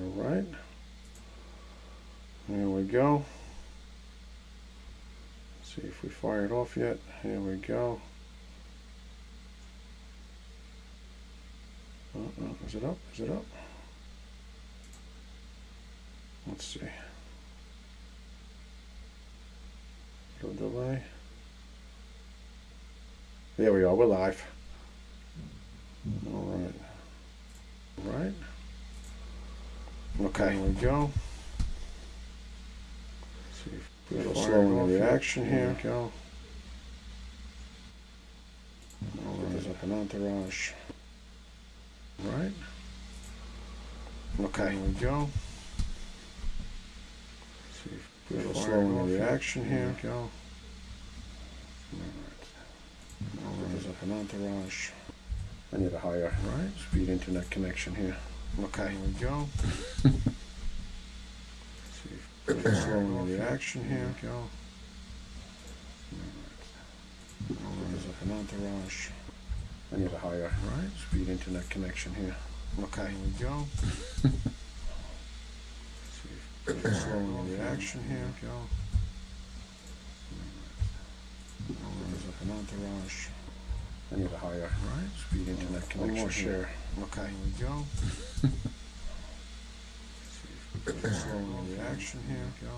All right. There we go. Let's see if we fired off yet. Here we go. Uh, uh, is it up? Is it up? Let's see. Little delay. There we are. We're live. All right. All right. Okay. There we go. Let's see if a little slow in the reaction here. Go. All right. There's up an entourage. Right. Okay. There we go. Let's see if a little slow in the reaction here. Go. All right. All right. There's up an entourage. I need a higher right speed internet connection here. Okay, here we go. See if slow the reaction here. Go. All right. There's an entourage. I need a higher right speed internet connection here. Okay, here we go. See if slow the reaction here. Go. All right. There's an entourage. I need a higher right speed internet connection. Share. Okay, here we go. See if a little slow the reaction here. Go.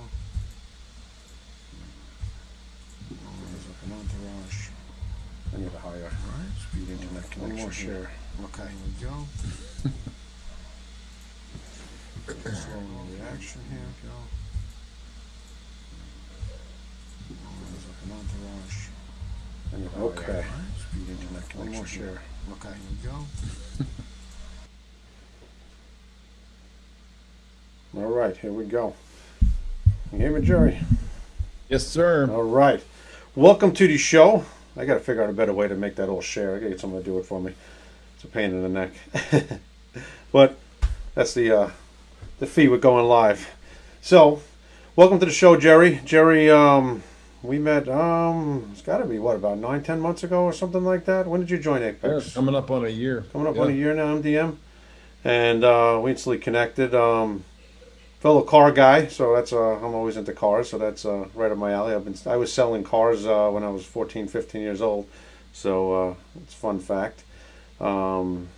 All right. There's up an entourage. I need a higher right speed internet connection. Share. Okay, here we go. See a little slow the reaction here. Go. Right. There's up an entourage. I need a higher Okay. Right speed internet connection. One more share. Okay, here we go. All right, here we go. You hear me, Jerry? Yes, sir. All right. Welcome to the show. I got to figure out a better way to make that all share. I got to get someone to do it for me. It's a pain in the neck. but that's the uh, the fee with going live. So, welcome to the show, Jerry. Jerry, um, we met. Um, it's got to be what about nine, ten months ago or something like that. When did you join Yeah, Apex? coming up on a year. Coming up Yeah. on a year now, MDM, and uh, we instantly connected. Um, fellow car guy, so that's uh, I'm always into cars, so that's uh, right up my alley. I've been I was selling cars uh, when I was 14, 15 years old, so uh, it's a fun fact. Um,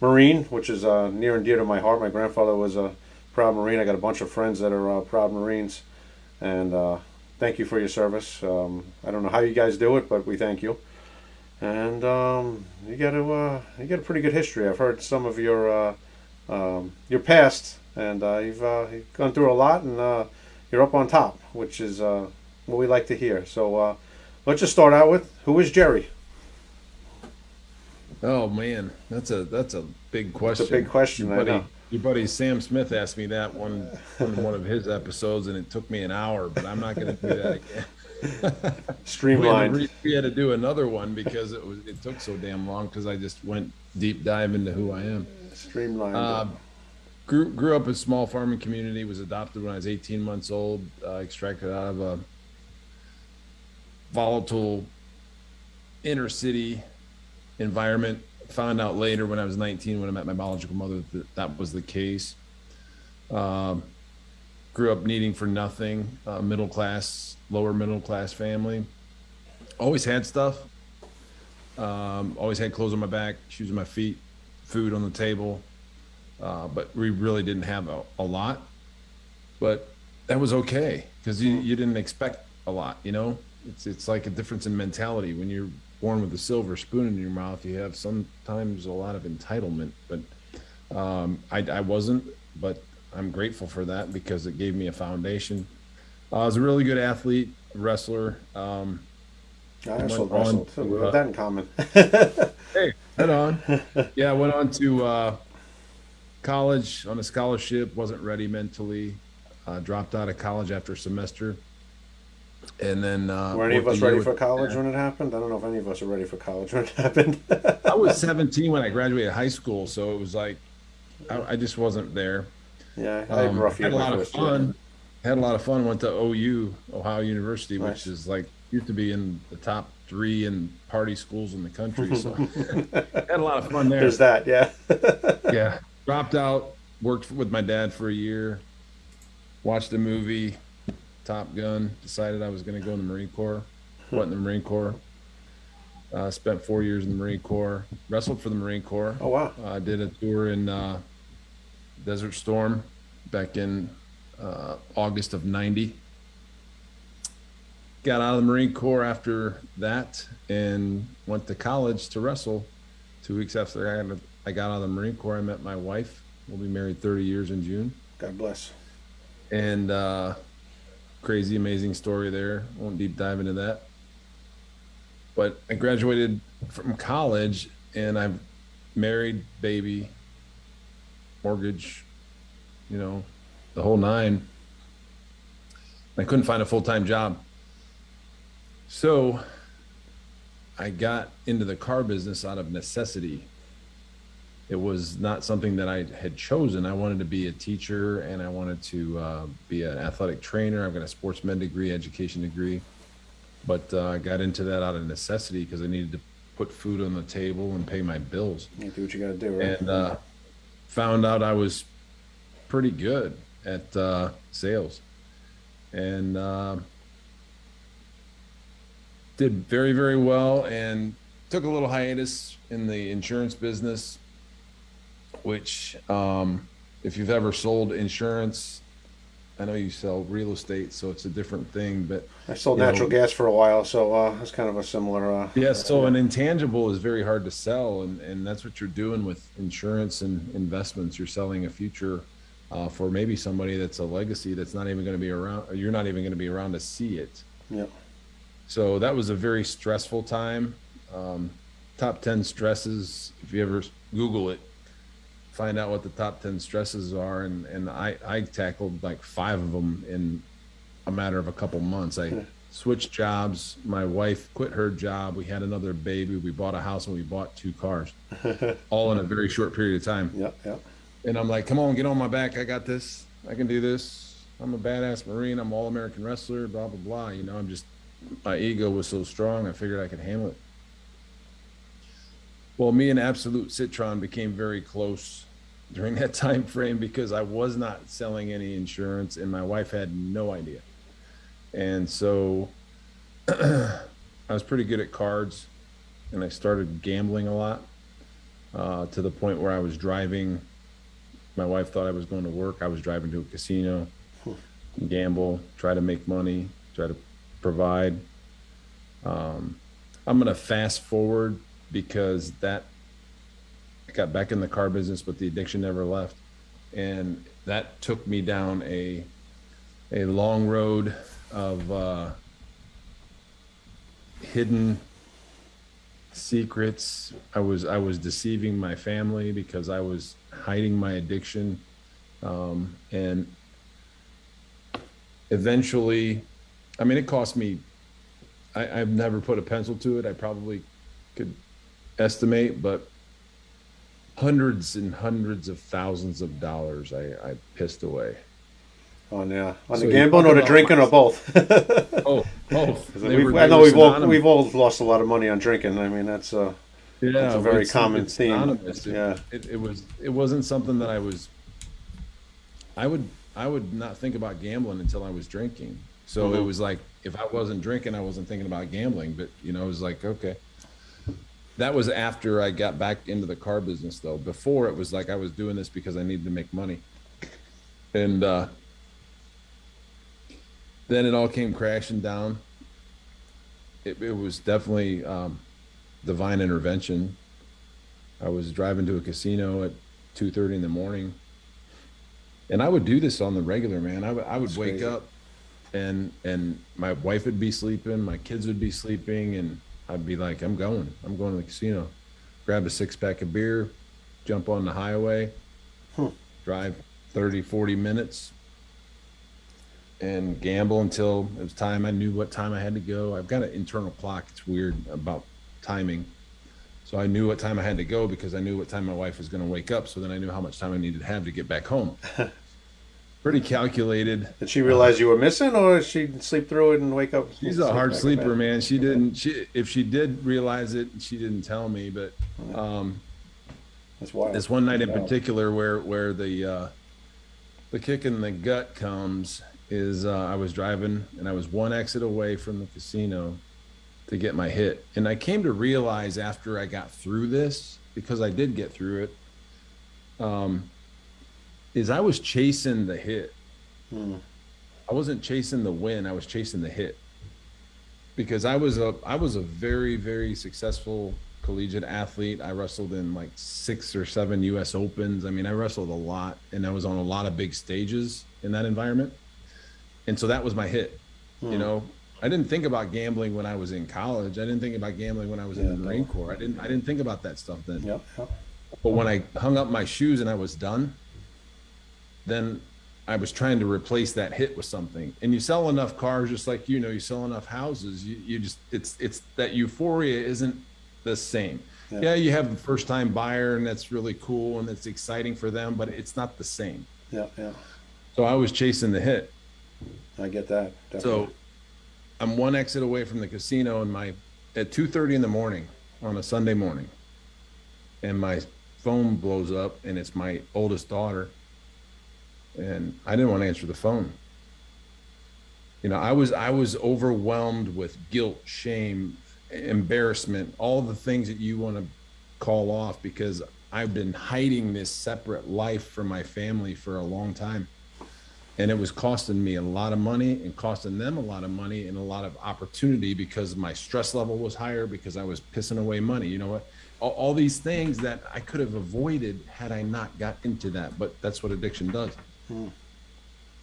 Marine, which is uh, near and dear to my heart. My grandfather was a proud Marine. I got a bunch of friends that are uh, proud Marines, and uh, thank you for your service. Um, I don't know how you guys do it, but we thank you. And um, you got a uh, you got a pretty good history. I've heard some of your uh, um, your past, and uh, you've, uh, you've gone through a lot, and uh, you're up on top, which is uh, what we like to hear. So uh, let's just start out with who is Jerry? Oh man, that's a that's a big question. big question, Your I buddy, know. Your buddy Sam Smith asked me that one on one of his episodes, and it took me an hour. But I'm not going to do that again. We had, Streamlined. re- we had to do another one because it was it took so damn long because I just went deep dive into who I am. Streamlined. Um, grew grew up in a small farming community. Was adopted when I was 18 months old. Uh, extracted out of a volatile inner city environment. Found out later when I was 19 when I met my biological mother that that was the case. Um, grew up needing for nothing. Uh, middle class, lower middle class family. Always had stuff. Um, always had clothes on my back, shoes on my feet, food on the table uh, but we really didn't have a, a lot. But that was okay because you, you didn't expect a lot. You know, it's it's like a difference in mentality. When you're born with a silver spoon in your mouth, you have sometimes a lot of entitlement. But um, I, I wasn't, but I'm grateful for that because it gave me a foundation. Uh, I was a really good athlete, wrestler. Um, I also went on wrestled. too. to, We uh, have that in common. Hey, head on. yeah, I went on to uh, college on a scholarship. wasn't ready mentally. Uh, dropped out of college after a semester, and then uh, Were any of us ready for college when it happened? I don't know if any of us are ready for college when it happened. I was 17 when I graduated high school, so it was like I, I just wasn't there. yeah, I had a Um, rough had a lot of first year. fun. Had a lot of fun. Went to OU, Ohio University, Nice. which is like used to be in the top three in party schools in the country. So had a lot of fun there. There's that, yeah. yeah dropped out worked with my dad for a year, watched a movie, Top Gun, decided I was going to go in the Marine Corps, went in the Marine Corps, uh, spent four years in the Marine Corps, wrestled for the Marine Corps. Oh wow. I did a tour in uh, Desert Storm back in uh, August of 90. Got out of the Marine Corps after that and went to college to wrestle. Two weeks after I got, I got out of the Marine Corps, I met my wife. We'll be married 30 years in June. God bless. And uh, crazy, amazing story there. Won't deep dive into that. But I graduated from college and I'm married, baby, mortgage, you know, the whole nine. I couldn't find a full time job. So I got into the car business out of necessity. It was not something that I had chosen. I wanted to be a teacher and I wanted to uh, be an athletic trainer. I've got a sports med degree, education degree, but uh, I got into that out of necessity because I needed to put food on the table and pay my bills. You do what you got to do, right? And uh, found out I was pretty good at uh, sales and uh, did very, very well and took a little hiatus in the insurance business, which, um, if you've ever sold insurance, I know you sell real estate, so it's a different thing, but I sold you know- natural gas for a while, so uh, it's kind of a similar. Uh, Yeah, so an intangible is very hard to sell, and, and that's what you're doing with insurance and investments. You're selling a future uh, for maybe somebody that's a legacy that's not even going to be around. or You're not even going to be around to see it. yeah. So that was a very stressful time. Um, top 10 stresses, if you ever Google it, find out what the top 10 stresses are. And, and I, I tackled like five of them in a matter of a couple months. I hmm. switched jobs. My wife quit her job. We had another baby. We bought a house and we bought two cars, all in a very short period of time. Yeah, yeah. And I'm like, come on, get on my back. I got this. I can do this. I'm a badass Marine. I'm all American wrestler, blah, blah, blah. You know, I'm just, my ego was so strong. I figured I could handle it. Well, me and Absolut Citron became very close during that time frame because I was not selling any insurance and my wife had no idea. And so I was pretty good at cards and I started gambling a lot uh, to the point where I was driving. My wife thought I was going to work. I was driving to a casino, gamble, try to make money, try to provide. Um, I'm going to fast forward because that I got back in the car business, but the addiction never left, and that took me down a a long road of uh, hidden secrets. I was I was deceiving my family because I was hiding my addiction, um, and eventually, I mean, it cost me. I, I've never put a pencil to it. I probably could estimate, but hundreds and hundreds of thousands of dollars I, I pissed away. On yeah, on So the gambling or the drinking or both. Oh, both. We've- were- I know we've all we've all lost a lot of money on drinking. I mean, that's uh, Yeah, It's a very common theme. synonymous. It, Yeah. it, it was. It wasn't something that I was. I would. I would not think about gambling until I was drinking. So it Mhm. was like if I wasn't drinking, I wasn't thinking about gambling. But you know, it was like okay. That was after I got back into the car business, though. Before it was like I was doing this because I needed to make money, and uh, then it all came crashing down. It, it was definitely um, divine intervention. I was driving to a casino at two thirty in the morning, and I would do this on the regular, man. I would I would That's wake crazy. up, and and my wife would be sleeping, my kids would be sleeping, and I'd be like, I'm going, I'm going to the casino, grab a six pack of beer, jump on the highway, Hmm. drive 30, 40 minutes, and gamble until it was time. I knew what time I had to go. I've got an internal clock. It's weird about timing. So I knew what time I had to go because I knew what time my wife was going to wake up. So then I knew how much time I needed to have to get back home. Pretty calculated. did she realize you were missing, or did she sleep through it and wake up? She's a hard sleeper, man. She didn't. She if she did realize it, she didn't tell me. But um, That's wild. this one night in particular where where the uh, the kick in the gut comes is uh, I was driving and I was one exit away from the casino to get my hit, and I came to realize after I got through this because I did get through it. Um, is I was chasing the hit. Hmm. I wasn't chasing the win. I was chasing the hit because I was a I was a very very successful collegiate athlete. I wrestled in like six or seven U.S. Opens. I mean, I wrestled a lot, and I was on a lot of big stages in that environment. And so that was my hit. You know, I didn't think about gambling when I was in college. I didn't think about gambling when I was in the. Marine Corps. I didn't. I didn't think about that stuff then. Yep. But when I hung up my shoes and I was done, then I was trying to replace that hit with something. And you sell enough cars, just like you know, you sell enough houses. You, you just it's it's that euphoria isn't the same. Yeah. Yeah. you have a first time buyer, and that's really cool and it's exciting for them, but it's not the same. Yeah, yeah. So I was chasing the hit. I get that. So I'm one exit away from the casino, and my at 2:30 in the morning on a Sunday morning, and my phone blows up, and it's my oldest daughter, and I didn't want to answer the phone. You know, I was I was overwhelmed with guilt, shame, embarrassment, all the things that you want to call off because I've been hiding this separate life from my family for a long time and it was costing me a lot of money and costing them a lot of money and a lot of opportunity because my stress level was higher because I was pissing away money. You know what? All, all these things that I could have avoided had I not got into that, but that's what addiction does.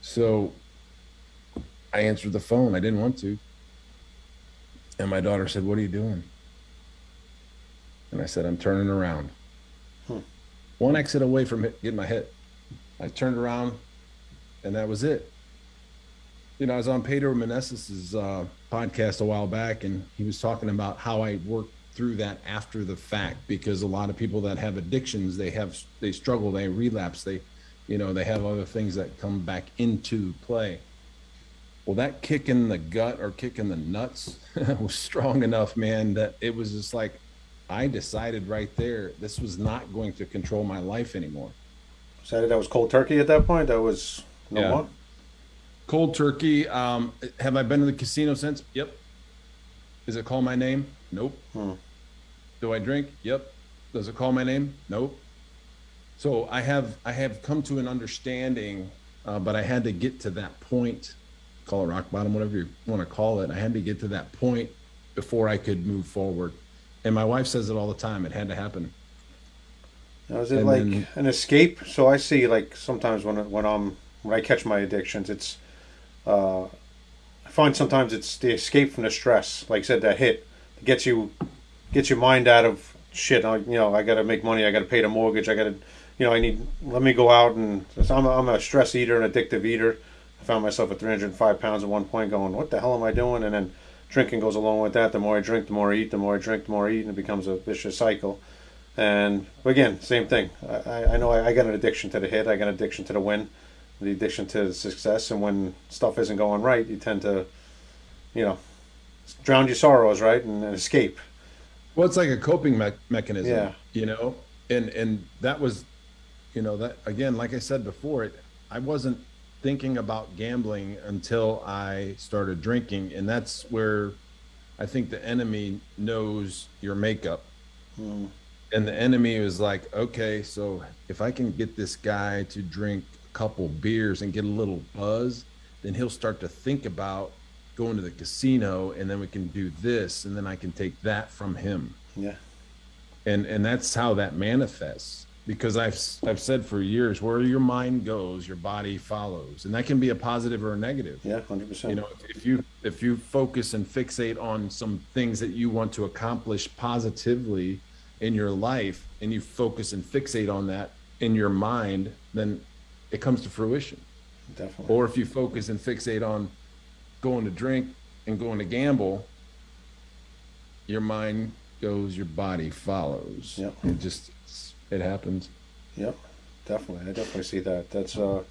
So I answered the phone. I didn't want to. And my daughter said, What are you doing? And I said, I'm turning around. One exit away from hit, getting my hit. I turned around, and that was it. You know, I was on Pedro Menesis's uh, podcast a while back, and he was talking about how I worked through that after the fact because a lot of people that have addictions, they have they struggle, they relapse, they, you know, they have other things that come back into play. Well, that kick in the gut or kick in the nuts was strong enough, man, that it was just like I decided right there this was not going to control my life anymore. Said that was cold turkey at that point. That was no Yeah. more. Cold turkey. Um, have I been to the casino since? Yep. Does it call my name? Nope. Hmm. Do I drink? Yep. Does it call my name? Nope. So I have I have come to an understanding, uh, but I had to get to that point. Call it rock bottom, whatever you want to call it. I had to get to that point before I could move forward. And my wife says it all the time. It had to happen. Now, is it And like then- an escape? So I see like sometimes when when I'm when I catch my addictions, it's uh, I find sometimes it's the escape from the stress. Like I said, that hit gets you gets your mind out of shit. I, you know, I got to make money. I got to pay the mortgage. I got to, you know, I need. Let me go out and so I'm a, I'm a stress eater, an addictive eater. I found myself at 305 pounds at one point, going, "What the hell am I doing?" And then drinking goes along with that. The more I drink, the more I eat. The more I drink, the more I eat, and it becomes a vicious cycle. And again, same thing. I, I- I know I, I got an addiction to the hit. I got an addiction to the win, the addiction to the success. And when stuff isn't going right, you tend to, you know, drown your sorrows, right, and, and escape. Well, it's like a coping me- mechanism, Yeah. you know, and and that was, you know, that again, like I said before, it I wasn't thinking about gambling until I started drinking, and that's where I think the enemy knows your makeup, hmm. and the enemy was like, okay, so if I can get this guy to drink a couple beers and get a little buzz, then he'll start to think about going to the casino and then we can do this and then I can take that from him. Yeah, And and that's how that manifests because I've I've said for years where your mind goes, your body follows. And that can be a positive or a negative. yeah, hundred percent. You know, if, if you if you focus and fixate on some things that you want to accomplish positively in your life and you focus and fixate on that in your mind, then it comes to fruition. definitely. Or if you focus and fixate on going to drink and going to gamble, your mind goes, your body follows. Yep. It just it happens. Yep, definitely. I definitely see that. That's uh,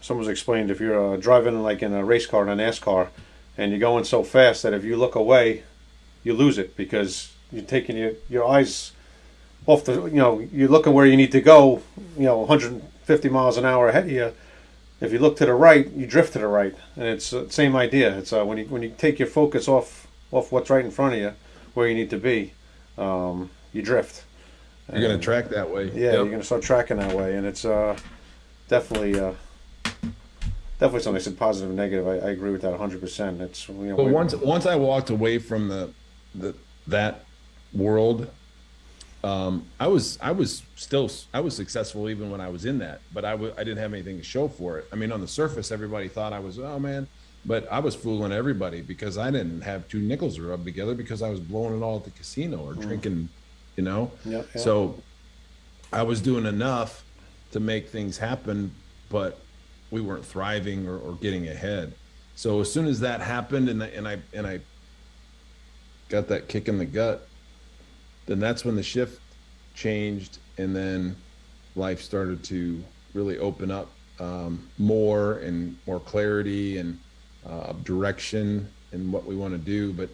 someone's explained if you're uh, driving like in a race car in a NASCAR, and you're going so fast that if you look away, you lose it because you're taking your your eyes off the, you know, you're looking where you need to go, you know, 150 miles an hour ahead of you. If you look to the right, you drift to the right, and it's the same idea. It's uh, when you when you take your focus off off what's right in front of you, where you need to be, um, you drift. You're going to track that way. Yeah, Yep. you're gonna start tracking that way, and it's uh, definitely uh, definitely something. I said positive and negative. I, I agree with that 100. percent It's you know But once once I walked away from the the that world, um, I was I was still I was successful even when I was in that, but I w- I didn't have anything to show for it. I mean, on the surface, everybody thought I was oh man, but I was fooling everybody because I didn't have two nickels rubbed together because I was blowing it all at the casino or drinking, you know. Yeah, yeah. So I was doing enough to make things happen, but we weren't thriving or, or getting ahead. So as soon as that happened, and I, and I and I got that kick in the gut, then that's when the shift changed, and then life started to really open up um, more and more clarity and uh, direction and what we want to do. But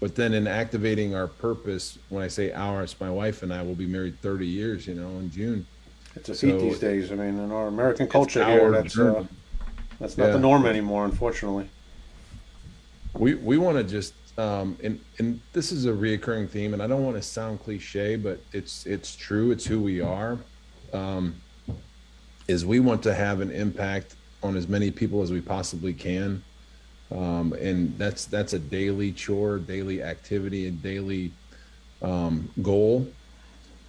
but then in activating our purpose, when I say ours, my wife and I will be married 30 years, you know, in June. it's a feat so- these days. I mean, in our American culture here, that's uh, that's not the norm anymore, unfortunately. we we want to just um and and this is a reoccurring theme and i don't want to sound cliche but it's it's true it's who we are um is we want to have an impact on as many people as we possibly can um and that's that's a daily chore daily activity and daily um goal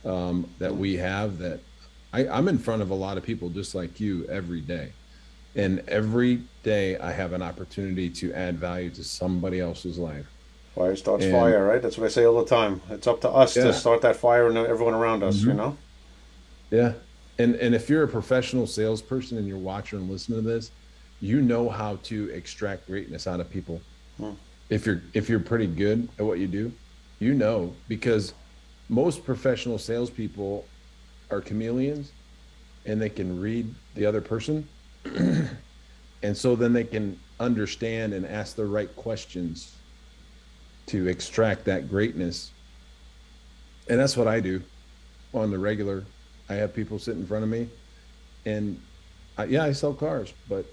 um that we have that i i'm in front of a lot of people just like you every day and every day I have an opportunity to add value to somebody else's life. Fire starts And- fire, right? That's what I say all the time. It's up to us Yeah. to start that fire and everyone around us. You know. Yeah. And and if you're a professional salesperson and you're watching and listening to this, you know how to extract greatness out of people. Hmm. If you're if you're pretty good at what you do, you know because most professional salespeople are chameleons and they can read the other person. and so then they can understand and ask the right questions to extract that greatness. And that's what I do on the regular. I have people sit in front of me and I, yeah, I sell cars, but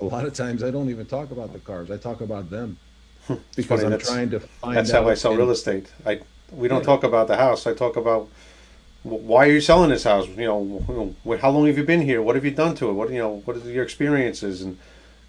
a lot of times I don't even talk about the cars. I talk about them because funny, I'm trying to find That's how I sell and- real estate. I we don't Yeah. talk about the house. I talk about why are you selling this house? You know, how long have you been here? What have you done to it? What you know, what are your experiences? And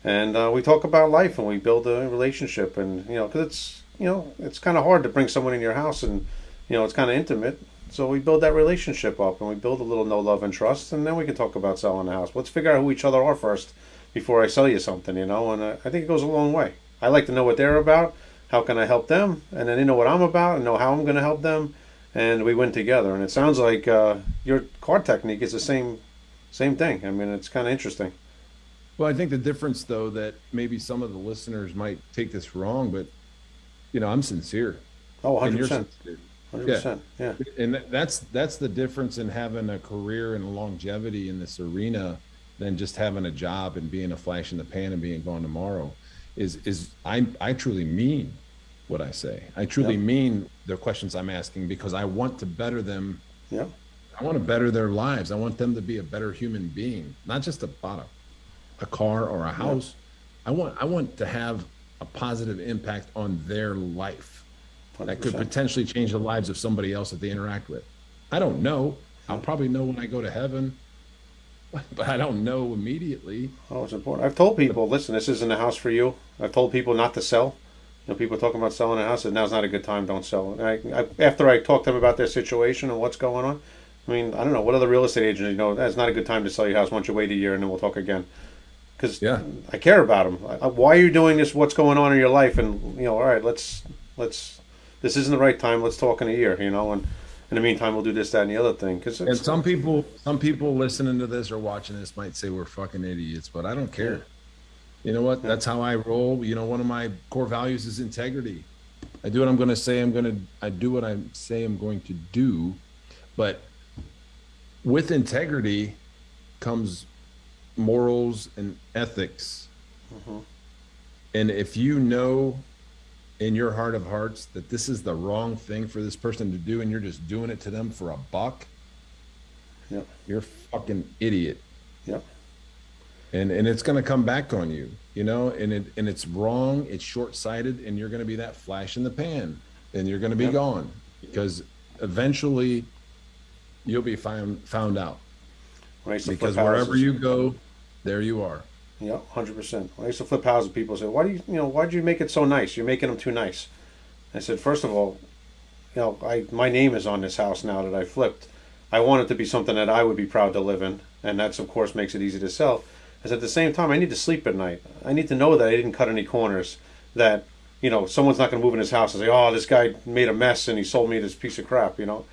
and uh, we talk about life and we build a relationship. And you know, because it's you know it's kind of hard to bring someone in your house and you know it's kind of intimate. So we build that relationship up and we build a little no love and trust, and then we can talk about selling the house. Let's figure out who each other are first before I sell you something. You know, and uh, I think it goes a long way. I like to know what they're about. How can I help them? And then they know what I'm about and know how I'm going to help them, and we win together. And it sounds like uh, your card technique is the same, same thing. I mean, it's kind of interesting. Well, I think the difference, though, that maybe some of the listeners might take this wrong, but you know, I'm sincere. Oh, and 100 you're percent, percent. Yeah, and that's that's the difference in having a career and longevity in this arena than just having a job and being a flash in the pan and being gone tomorrow is is i i truly mean what i say. I truly mean the questions i'm asking because i want to better them. Yeah, i want to better their lives. I want them to be a better human being not just about a, a car or a house. I want i want to have a positive impact on their life that could potentially change the lives of somebody else that they interact with. I don't know. I'll probably know when I go to heaven, but I don't know immediately. Oh, it's important. I've told people, listen, this isn't a house for you. I've told people not to sell. You know, people talking about selling a house, and now's not a good time. Don't sell. And I, I, after I talk to them about their situation and what's going on, I mean, I don't know what other real estate agents you know. That's not a good time to sell your house. Why don't you wait a year and then we'll talk again? Because Yeah. I care about them. I, I- why are you doing this? What's going on in your life? And you know, all right, let's let's. This isn't the right time. Let's talk in a year. You know, and in the meantime, we'll do this, that, and the other thing. Because And some people, some people listening to this or watching this might say we're fucking idiots, but I don't care. You know what? That's how I roll. You know, one of my core values is integrity. I do what I'm going to say. I'm going to. I do what I say I'm going to do, but with integrity comes morals and ethics. Mm-hmm. And if you know in your heart of hearts that this is the wrong thing for this person to do and you're just doing it to them for a buck, Yep. you're a fucking idiot. Yep. And and it's gonna come back on you, you know, and it and it's wrong, it's short sighted, and you're gonna be that flash in the pan, and you're gonna be Yep. gone because eventually you'll be found found out. I Because wherever houses- you go, there you are. Yeah, hundred percent. I used to flip houses, people say, "Why do you, you know, why do you make it so nice? You're making them too nice." I said, first of all, you know, I my name is on this house now that I flipped. I want it to be something that I would be proud to live in, and that's of course makes it easy to sell. Said, at the same time, I need to sleep at night. I need to know that I didn't cut any corners. That you know, someone's not going to move in his house and say, "Oh, this guy made a mess and he sold me this piece of crap." You know,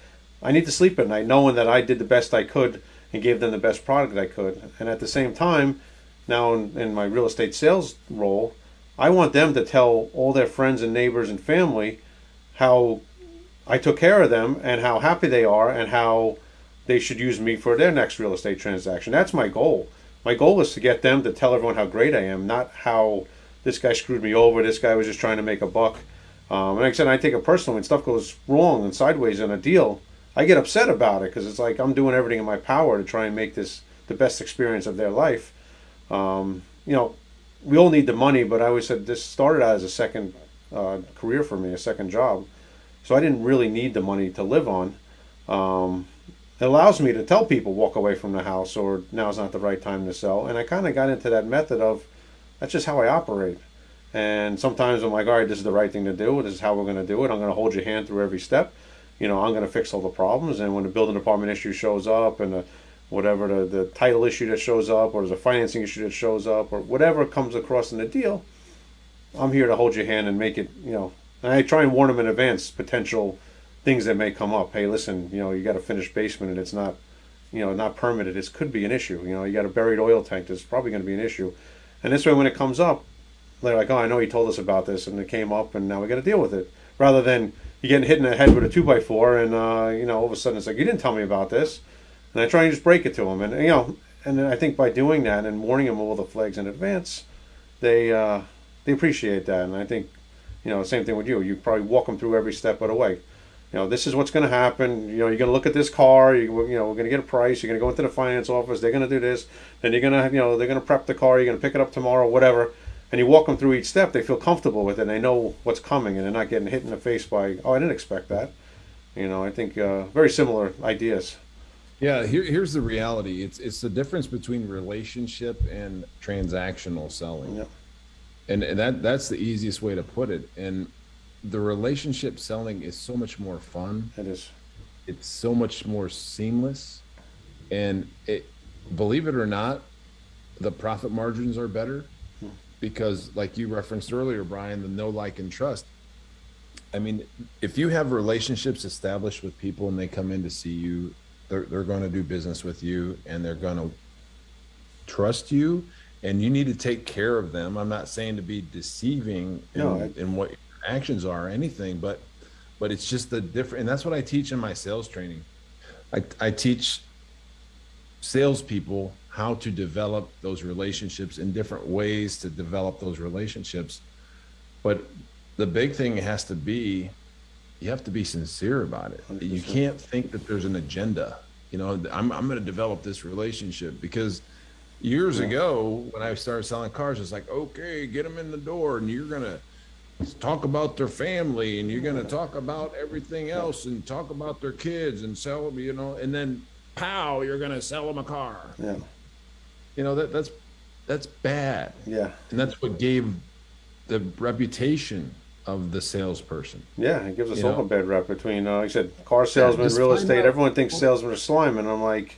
I need to sleep at night knowing that I did the best I could and gave them the best product I could. And at the same time, now in, in my real estate sales role, I want them to tell all their friends and neighbors and family how I took care of them and how happy they are and how they should use me for their next real estate transaction. That's my goal. My goal is to get them to tell everyone how great I am, not how this guy screwed me over, this guy was just trying to make a buck. Um, and like I said, I take it personal when stuff goes wrong and sideways in a deal. I get upset about it because it's like I'm doing everything in my power to try and make this the best experience of their life. Um, you know, we all need the money, but I always said this started out as a second uh, career for me, a second job. So I didn't really need the money to live on. Um, it allows me to tell people walk away from the house or now's not the right time to sell. And I kind of got into that method of that's just how I operate. And sometimes I'm like, all right, this is the right thing to do. This is how we're going to do it. I'm going to hold your hand through every step. You know, I'm going to fix all the problems. And when the building department issue shows up and the, whatever the, the title issue that shows up or there's a financing issue that shows up or whatever comes across in the deal, I'm here to hold your hand and make it, you know, and I try and warn them in advance potential things that may come up. Hey, listen, you know, you got a finished basement and it's not, you know, not permitted. This could be an issue. You know, you got a buried oil tank. There's probably going to be an issue. And this way, when it comes up, they're like, oh, I know he told us about this and it came up and now we got to deal with it. Rather than you getting hit in the head with a two by four and, uh, you know, all of a sudden it's like, you didn't tell me about this. And I try and just break it to them. And, you know, and I think by doing that and warning them of all the flags in advance, they, uh, they appreciate that. And I think, you know, same thing with you. You probably walk them through every step of the way. You know, this is what's going to happen. You know, you're going to look at this car. You, you know, we're going to get a price. You're going to go into the finance office. They're going to do this. Then you're going to, you know, they're going to prep the car. You're going to pick it up tomorrow, whatever. And you walk them through each step. They feel comfortable with it. And they know what's coming, and they're not getting hit in the face by, oh, I didn't expect that. You know, I think uh, very similar ideas. Yeah, here, here's the reality. It's it's the difference between relationship and transactional selling. Yeah. And, and that that's the easiest way to put it. And the relationship selling is so much more fun. It is. It's so much more seamless. And it believe it or not, the profit margins are better hmm. because like you referenced earlier, Brian, the no like and trust. I mean, if you have relationships established with people and they come in to see you, they're, they're going to do business with you and they're going to trust you and you need to take care of them. I'm not saying to be deceiving in, No, I- in what your actions are or anything, but but it's just the different and that's what I teach in my sales training. I, I teach salespeople how to develop those relationships in different ways to develop those relationships. But the big thing has to be you have to be sincere about it. You 100%. can't think that there's an agenda. You know, I'm, I'm going to develop this relationship because years ago when I started selling cars, it's like, okay, get them in the door and you're going to talk about their family and you're going to talk about everything else and talk about their kids and sell them, you know, and then pow, you're going to sell them a car. Yeah. You know, that that's, that's bad. Yeah. And that's what gave the reputation of the salesperson. Yeah, it gives us You all know? a bad rep between, uh, like I said, car salesman, just real estate. out- Everyone thinks salesmen are slime, and I'm like,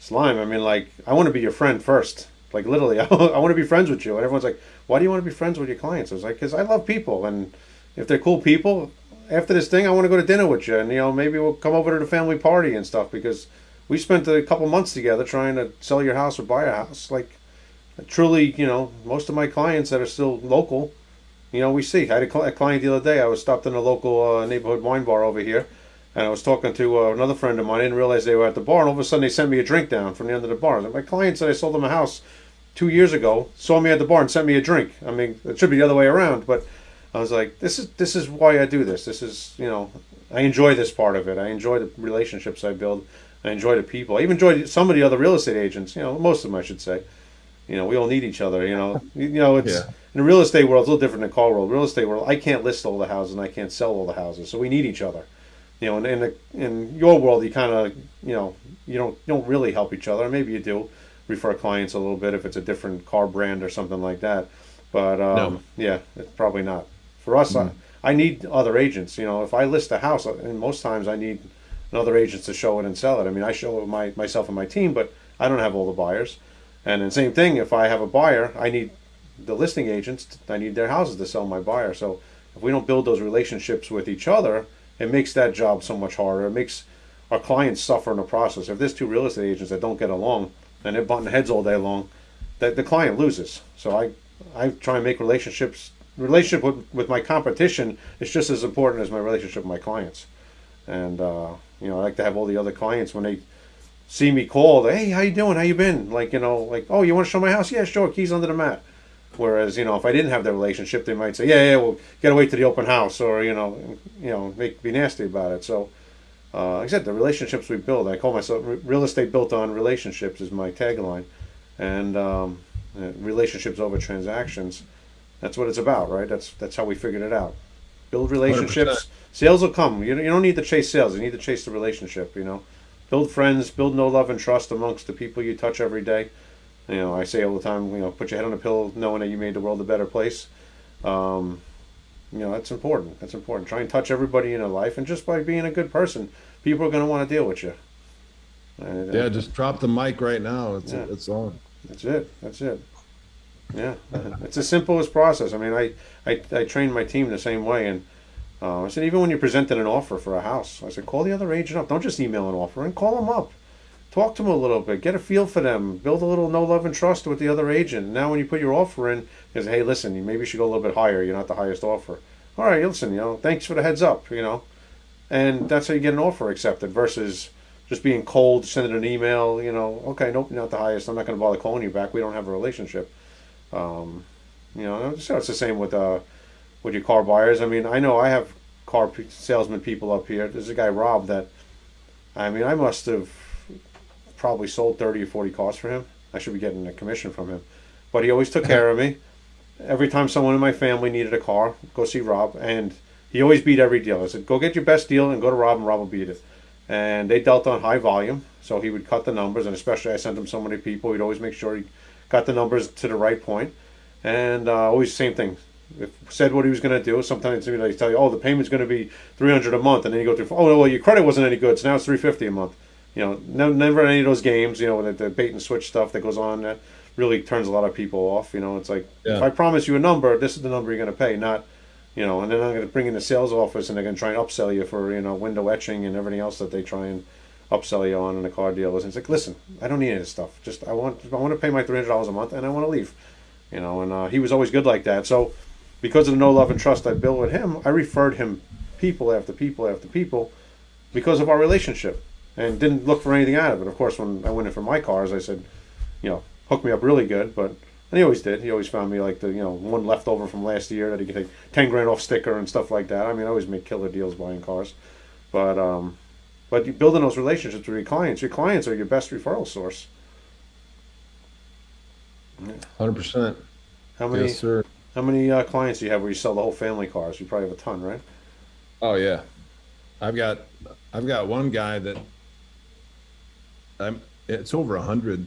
slime. I mean, like, I want to be your friend first. Like, literally, I want to be friends with you. And everyone's like, why do you want to be friends with your clients? I was like, because I love people, and if they're cool people, after this thing, I want to go to dinner with you, and you know, maybe we'll come over to the family party and stuff because we spent a couple months together trying to sell your house or buy a house. Like, truly, you know, most of my clients that are still local you know, we see. I had a, cl- a client the other day. I was stopped in a local uh, neighborhood wine bar over here, and I was talking to uh, another friend of mine. I didn't realize they were at the bar, and all of a sudden they sent me a drink down from the end of the bar. And my client said I sold them a house two years ago, saw me at the bar and sent me a drink. I mean, it should be the other way around, but I was like, this is this is why I do this. This is you know, I enjoy this part of it. I enjoy the relationships I build. I enjoy the people. I even enjoy some of the other real estate agents. You know, most of them I should say. You know, we all need each other. You know, you know it's Yeah. in the real estate world. It's a little different than car world. Real estate world, I can't list all the houses and I can't sell all the houses, so we need each other. You know, and in the, in your world, you kind of you know you don't you don't really help each other. Maybe you do refer clients a little bit if it's a different car brand or something like that. But um, No. yeah, it's probably not for us. I, I need other agents. You know, if I list a house, and most times I need another agent to show it and sell it. I mean, I show it my myself and my team, but I don't have all the buyers. And then same thing, if I have a buyer, I need the listing agents. I need their houses to sell my buyer. So if we don't build those relationships with each other, it makes that job so much harder. It makes our clients suffer in the process. If there's two real estate agents that don't get along and they're butting heads all day long, that the client loses. So I, I try and make relationships. Relationship with, with my competition is just as important as my relationship with my clients. And uh, you know, I like to have all the other clients when they see me call, hey, how you doing? How you been? Like, you know, like, oh, you want to show my house? Yeah, sure. Keys under the mat. Whereas, you know, if I didn't have that relationship, they might say, yeah, yeah, well, gotta wait to the open house, or you know, you know, make be nasty about it. So, uh, like I said, the relationships we build. I call myself real estate built on relationships is my tagline, and um, uh, relationships over transactions. That's what it's about, right? That's that's how we figured it out. Build relationships. Sales will come. You, you don't need to chase sales. You need to chase the relationship. You know, build friends, build no love and trust amongst the people you touch every day. You know, I say all the time, you know, put your head on a pillow knowing that you made the world a better place. Um, you know, that's important. That's important. Try and touch everybody in your life, and just by being a good person, people are going to want to deal with you. And, uh, Yeah, just drop the mic right now. It's Yeah. it's on. That's it. That's it. Yeah, it's the simplest process. I mean, I, I, I train my team the same way, and uh, I said even when you presented an offer for a house, I said call the other agent up. Don't just email an offer and call them up. Talk to them a little bit. Get a feel for them. Build a little no love and trust with the other agent. Now, when you put your offer in, is hey, listen, you maybe you should go a little bit higher. You're not the highest offer. All right, listen, you know, thanks for the heads up. You know, and that's how you get an offer accepted versus just being cold, sending an email. You know, okay, nope, not the highest. I'm not going to bother calling you back. We don't have a relationship. Um, you know, so it's the same with uh, with your car buyers. I mean, I know I have car salesman people up here. There's a guy Rob that, I mean, I must have probably sold thirty or forty cars for him. I should be getting a commission from him, but he always took care of me. Every time someone in my family needed a car, go see Rob, and he always beat every deal. I said, "Go get your best deal and go to Rob, and Rob will beat it." And they dealt on high volume, so he would cut the numbers, and especially I sent him so many people, he'd always make sure he got the numbers to the right point, and uh, always the same thing. If said what he was going to do. Sometimes you know, they tell you, "Oh, the payment's going to be three hundred a month," and then you go through, "Oh, no, well, your credit wasn't any good, so now it's three fifty a month." You know, no, never any of those games. You know, the, the bait and switch stuff that goes on that really turns a lot of people off. You know, it's like if I promise you a number, this is the number you're going to pay, not you know. And then I'm going to bring in the sales office, and they're going to try and upsell you for you know window etching and everything else that they try and upsell you on in the car dealers. And it's like, listen, I don't need any of this stuff. Just I want I want to pay my three hundred dollars a month, and I want to leave. You know, and uh, he was always good like that. So because of the no love and trust I built with him, I referred him people after people after people because of our relationship and didn't look for anything out of it. Of course, when I went in for my cars, I said, you know, hook me up really good, but and he always did. He always found me like the you know one leftover from last year that he could take ten grand off sticker and stuff like that. I mean, I always make killer deals buying cars, but um, but you building those relationships with your clients. Your clients are your best referral source. Hundred percent. How many Yes, sir. How many uh, clients do you have where you sell the whole family cars? You probably have a ton, right? Oh yeah, I've got I've got one guy that I'm. It's over a hundred,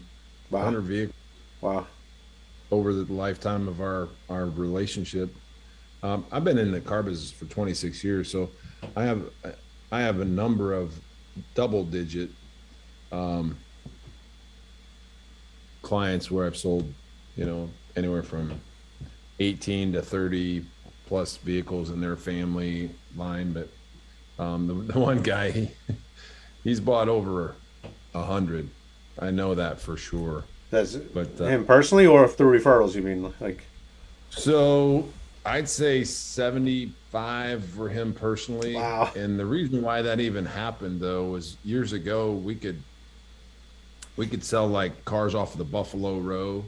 Wow, hundred vehicles wow, over the lifetime of our our relationship. Um, I've been in the car business for 26 years, so I have I have a number of double digit um, clients where I've sold, you know, anywhere from 18 to 30 plus vehicles in their family line. But um, the, the one guy, he, he's bought over a hundred. I know that for sure. that's But uh, him personally or through referrals. You mean like So I'd say 75 for him personally. Wow. And the reason why that even happened though was years ago we could we could sell like cars off of the Buffalo Row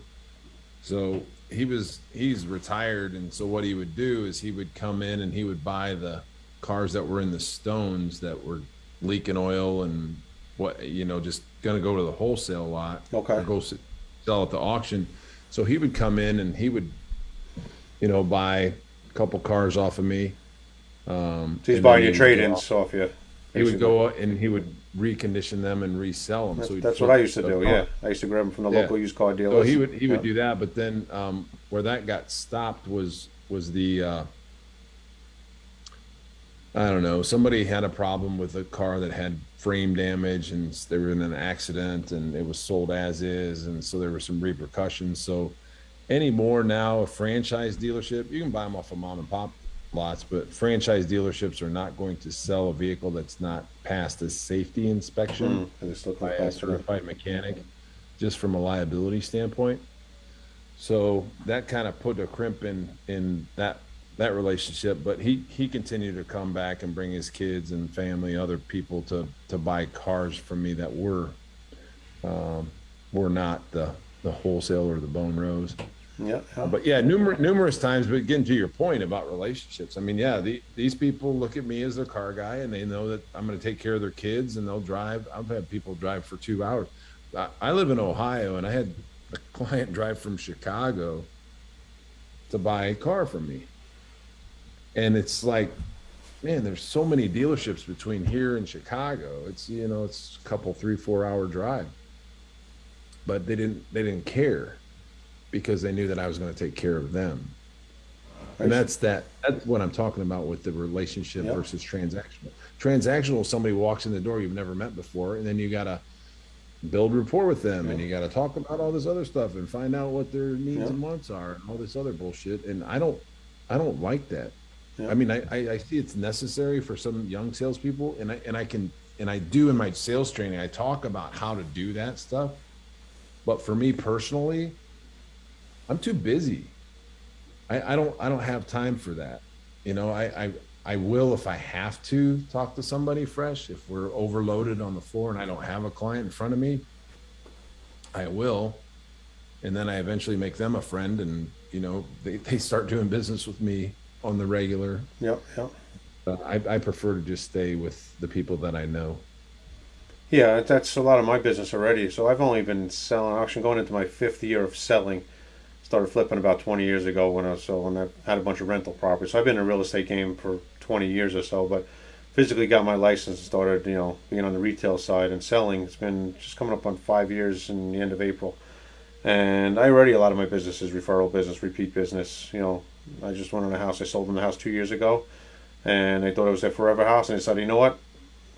So he was he's retired, and so what he would do is he would come in and he would buy the cars that were in the stones that were leaking oil and what you know just gonna go to the wholesale lot Okay. or go sell at the auction. So he would come in and he would, you know, buy a couple cars off of me. Um, So he's buying your would trade go ins off you. he would go and he would recondition them and resell them. That's, so that's what I used to do. car. Yeah, I used to grab them from the Yeah. local used car dealers. So he would he would do that, but then um, where that got stopped was was the uh, I don't know. Somebody had a problem with a car that had frame damage, and they were in an accident, and it was sold as is, and so there were some repercussions. So anymore now, a franchise dealership you can buy them off of mom and pop lots, but franchise dealerships are not going to sell a vehicle that's not passed a safety inspection Mm, by like a certified mechanic, just from a liability standpoint. So that kind of put a crimp in in that that relationship. But he he continued to come back and bring his kids and family, other people to to buy cars from me that were um, were not the the wholesale or the bone rose. Yeah. But yeah, numerous numerous times. But getting to your point about relationships, I mean, yeah, the, these people look at me as their car guy, and they know that I'm going to take care of their kids, and they'll drive. I've had people drive for two hours. I, I live in Ohio, and I had a client drive from Chicago to buy a car from me, and it's like, man, there's so many dealerships between here and Chicago. It's you know, it's a couple three four hour drive, but they didn't they didn't care because they knew that I was going to take care of them. And that's that. That's what I'm talking about with the relationship Yep. versus transactional. Transactional, somebody walks in the door you've never met before, and then you got to build rapport with them, and you got to talk about all this other stuff and find out what their needs Yep. and wants are, and all this other bullshit. And I don't, I don't like that. Yep. I mean, I, I, I see it's necessary for some young salespeople, and I and I can and I do in my sales training. I talk about how to do that stuff, but for me personally, I'm too busy. I, I don't I don't have time for that. You know, I, I I will if I have to talk to somebody fresh. If we're overloaded on the floor and I don't have a client in front of me, I will. And then I eventually make them a friend and you know, they, they start doing business with me on the regular. Yep, yep. But I, I prefer to just stay with the people that I know. Yeah, that's a lot of my business already. So I've only been selling auction going into my fifth year of selling. Started flipping about 20 years ago when I was so when I had a bunch of rental properties. So I've been in the real estate game for 20 years or so, but physically got my license and started, you know, being on the retail side and selling. It's been just coming up on five years in the end of April. And I already a lot of my business is referral business, repeat business. You know, I just went on a house. I sold them the house two years ago, and they thought it was their forever house. And they said, you know what?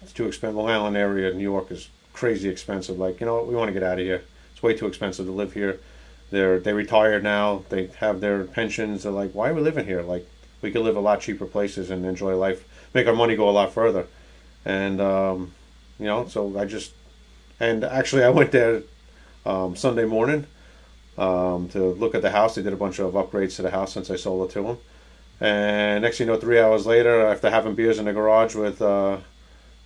It's too expensive. Long Island area, New York is crazy expensive. Like, you know what? We want to get out of here. It's way too expensive to live here. They're they retired now. They have their pensions. They're like, why are we living here? Like, we could live a lot cheaper places and enjoy life, make our money go a lot further. And um, you know, so I just and actually I went there um, Sunday morning um, to look at the house. They did a bunch of upgrades to the house since I sold it to them. And next thing you know, three hours later, after having beers in the garage with uh,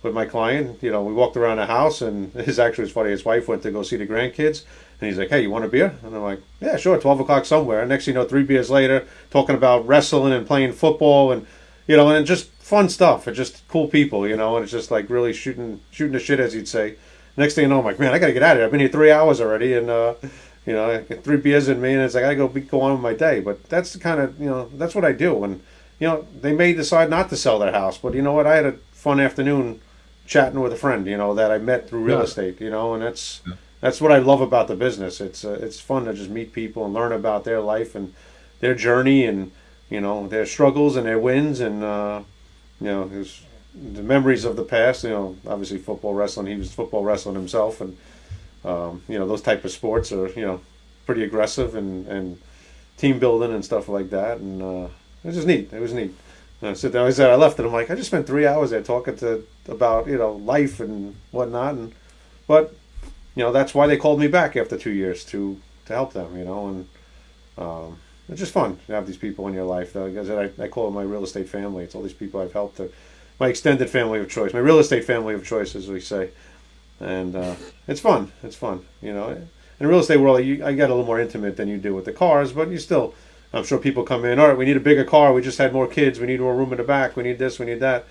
with my client, you know, we walked around the house, and his actually was funny. His wife went to go see the grandkids, and he's like, "Hey, you want a beer?" And I'm like, "Yeah, sure." Twelve o'clock somewhere. And next thing you know, three beers later, talking about wrestling and playing football, and you know, and just fun stuff. And just cool people, you know, and it's just like really shooting shooting the shit, as you'd say. Next thing you know, I'm like, "Man, I got to get out of here. I've been here three hours already, and." uh you know, three beers in me, and it's like I gotta go be, go on with my day. But that's the kind of you know that's what I do. And you know, they may decide not to sell their house, but you know what? I had a fun afternoon chatting with a friend, you know, that I met through real Yeah. estate. You know, and that's that's what I love about the business. It's uh, it's fun to just meet people and learn about their life and their journey and you know their struggles and their wins and uh, you know his the memories of the past. You know, obviously football, wrestling. He was football wrestling himself, and um, you know those type of sports are you know pretty aggressive and and team building and stuff like that. And uh, it was just neat. It was neat. I said, I said, I left, and I'm like, I just spent three hours there talking to about you know life and whatnot, and but you know that's why they called me back after two years to to help them. You know, and um, it's just fun to have these people in your life. Though, because I, I call it my real estate family. It's all these people I've helped. To, my extended family of choice, my real estate family of choice, as we say, and uh, it's fun. It's fun, you know. In real estate world, you, I get a little more intimate than you do with the cars, but you still, I'm sure people come in. All right, we need a bigger car. We just had more kids. We need more room in the back. We need this. We need that.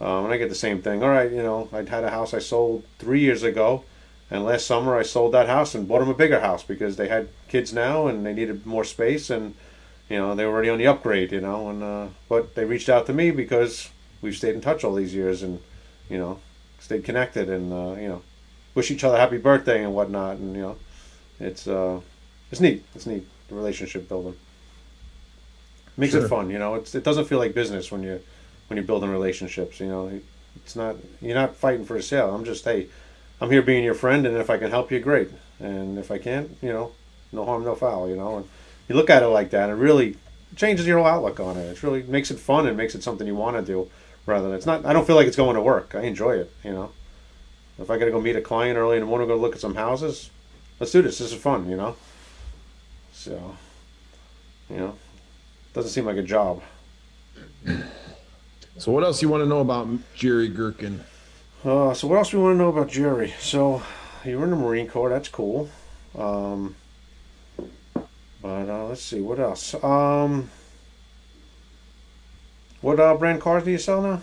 Um, and I get the same thing. All right, you know, I had a house I sold three years ago, and last summer I sold that house and bought them a bigger house because they had kids now and they needed more space and you know they were already on the upgrade. You know, and uh, but they reached out to me because we've stayed in touch all these years and you know stayed connected and uh, you know wish each other happy birthday and whatnot and you know it's uh it's neat. It's neat the relationship building makes Sure. it fun. You know, it's it doesn't feel like business when you when you're building relationships. You know, it's not you're not fighting for a sale. I'm just hey, I'm here being your friend, and if I can help you, great. And if I can't, you know, no harm, no foul. You know, and you look at it like that, and it really changes your whole outlook on it. It really makes it fun and makes it something you want to do, rather than it's not. I don't feel like it's going to work. I enjoy it. You know, if I got to go meet a client early in the morning, go look at some houses, let's do this. This is fun. You know, so you know, doesn't seem like a job. So what else you want to know about Jerry Gherkin? Uh, so what else do we want to know about Jerry? So you were in the Marine Corps. That's cool. Um, but uh, let's see what else. Um, what uh, brand cars do you sell now?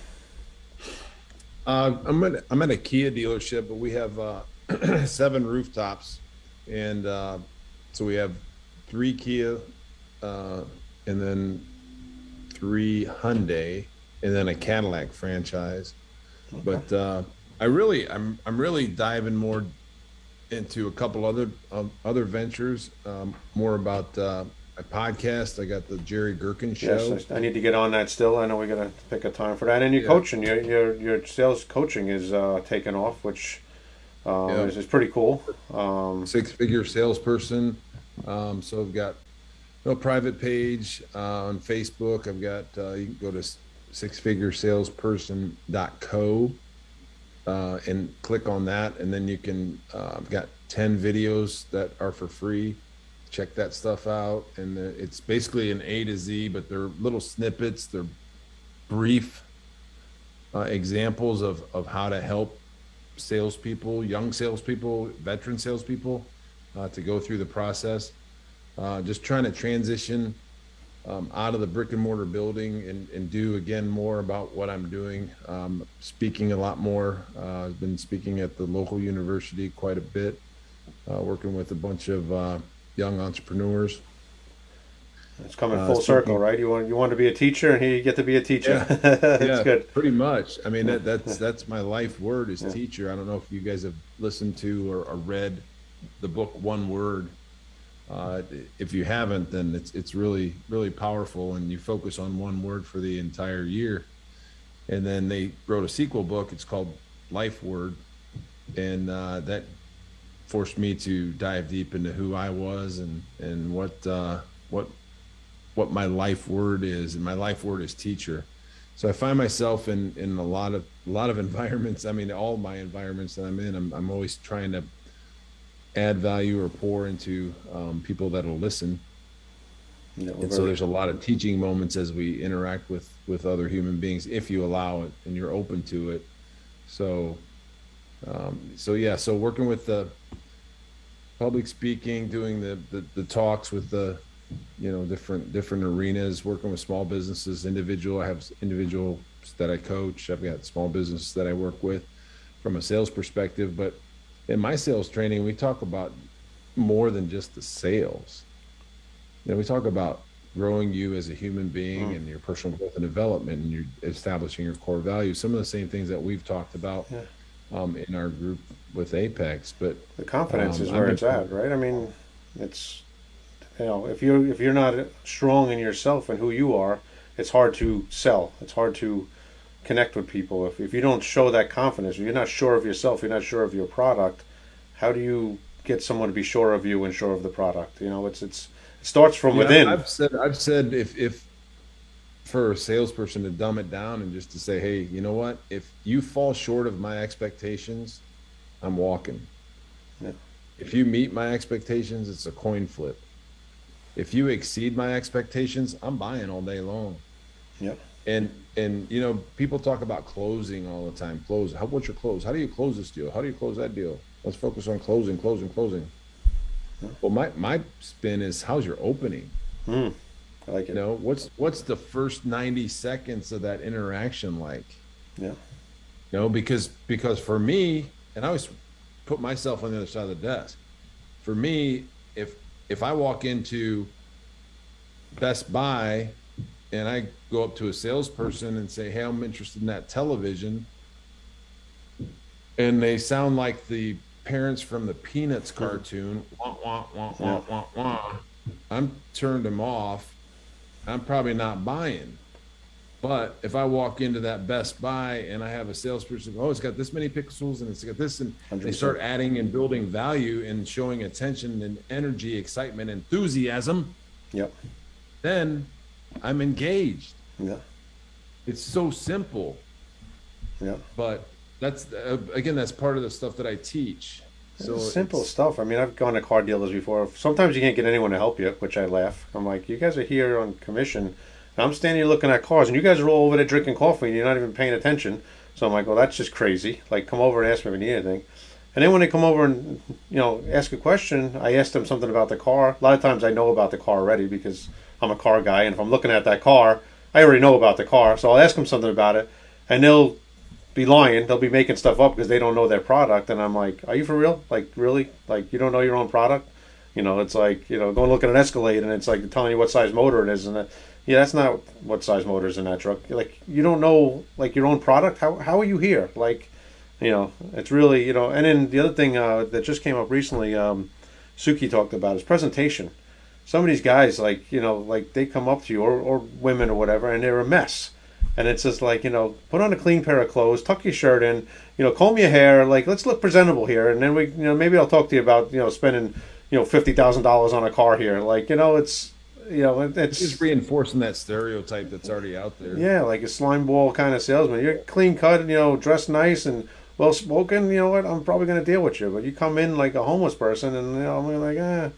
Uh, I'm at I'm at a Kia dealership, but we have uh, seven rooftops, and uh, so we have three Kia, uh, and then three Hyundai, and then a Cadillac franchise. But uh, I really I'm I'm really diving more into a couple other um, other ventures, um, more about uh, a podcast. I got the Jerry Gherkin show. Yes, I, need to get on that still. I know we got to pick a time for that. And your Yeah. coaching, your your your sales coaching is uh, taking off, which uh, Yeah. is, is pretty cool. Um, six figure salesperson. Um, so I've got a private page uh, on Facebook. I've got, uh, you can go to six figure salesperson.co uh, and click on that. And then you can, uh, I've got 10 videos that are for free. Check that stuff out. And uh, it's basically an A to Z, but they're little snippets. They're brief uh, examples of, of how to help salespeople, young salespeople, veteran salespeople, uh, to go through the process. Uh, just trying to transition um, out of the brick and mortar building and, and do again more about what I'm doing. Um, speaking a lot more. Uh, I've been speaking at the local university quite a bit, uh, working with a bunch of uh, young entrepreneurs. it's coming Uh, full speaking- circle, right? You want you want to be a teacher, and here you get to be a teacher. Yeah. That's yeah, good. Pretty much. I mean, that, that's that's my life word is Yeah. teacher. I don't know if you guys have listened to or, or read the book One Word. Uh, if you haven't, then it's it's really really powerful, and you focus on one word for the entire year. And then they wrote a sequel book. It's called Life Word, and uh, that forced me to dive deep into who I was and and what uh, what what my life word is, and my life word is teacher. So I find myself in in a lot of a lot of environments. I mean, all my environments that I'm in, I'm I'm always trying to add value or pour into um, people that'll listen. We're And so there's a lot of teaching moments as we interact with with other human beings, if you allow it and you're open to it. So, um, so yeah, so working with the public speaking, doing the, the the talks with the, you know, different different arenas, working with small businesses, individual. I have individuals that I coach. I've got small businesses that I work with from a sales perspective, but in my sales training, we talk about more than just the sales. You know, we talk about growing you as a human being Mm. and your personal growth and development and you're establishing your core values. Some of the same things that we've talked about Yeah. um, in our group with Apex. But the confidence Um, is where it's at, right? I mean, it's you know, if you're if you're not strong in yourself and who you are, it's hard to sell. It's hard to connect with people. If if you don't show that confidence, if you're not sure of yourself, you're not sure of your product. How do you get someone to be sure of you and sure of the product? You know, it's it's it starts from Yeah, within. I've said I've said if if for a salesperson to dumb it down and just to say, hey, you know what? If you fall short of my expectations, I'm walking. Yeah. If you meet my expectations, it's a coin flip. If you exceed my expectations, I'm buying all day long. Yep. And and you know, people talk about closing all the time. Close. How what's your close? How do you close this deal? How do you close that deal? Let's focus on closing, closing, closing. Well, my my spin is how's your opening? Mm, I like You it. know, what's what's the first 90 seconds of that interaction like? Yeah. You know, because because for me, and I always put myself on the other side of the desk. For me, if if I walk into Best Buy and I go up to a salesperson and say, "Hey, I'm interested in that television," and they sound like the parents from the Peanuts cartoon, wah, wah, wah, wah, wah, wah, I'm turned them off. I'm probably not buying. But if I walk into that Best Buy and I have a salesperson, oh, it's got this many pixels and it's got this, and they 100%. start adding and building value and showing attention and energy, excitement, enthusiasm, Yep. then I'm engaged. Yeah. It's so simple, Yeah. but that's uh, again, that's part of the stuff that I teach. So It's simple it's- stuff. I mean, I've gone to car dealers before. Sometimes you can't get anyone to help you, which I laugh. I'm like, you guys are here on commission. And I'm standing here looking at cars, and you guys are all over there drinking coffee, and you're not even paying attention. So I'm like, well, that's just crazy. Like, come over and ask me if you need anything. And then when they come over and you know ask a question, I ask them something about the car. A lot of times I know about the car already because I'm a car guy, and if I'm looking at that car, I already know about the car. So I'll ask them something about it, and they'll be lying. They'll be making stuff up because they don't know their product. And I'm like, are you for real? Like, really? Like, you don't know your own product? You know, it's like, you know, going to look at an Escalade and it's like telling you what size motor it is. And that, yeah, that's not what size motor is in that truck. Like, you don't know, like, your own product. How, how are you here? Like, you know, it's really, you know, and then the other thing uh, that just came up recently, um, Suki talked about is presentation. Some of these guys, like, you know, like they come up to you or, or women or whatever, and they're a mess. And it's just like, you know, put on a clean pair of clothes, tuck your shirt in, you know, comb your hair, like, let's look presentable here. And then we, you know, maybe I'll talk to you about, you know, spending, you know, $50,000 on a car here. Like, you know, it's, you know, it- it's just reinforcing that stereotype that's already out there. yeah, like a slime ball kind of salesman. You're clean cut, and you know, dressed nice and well spoken. You know what? I'm probably going to deal with you. But you come in like a homeless person, and you know, I'm like, eh,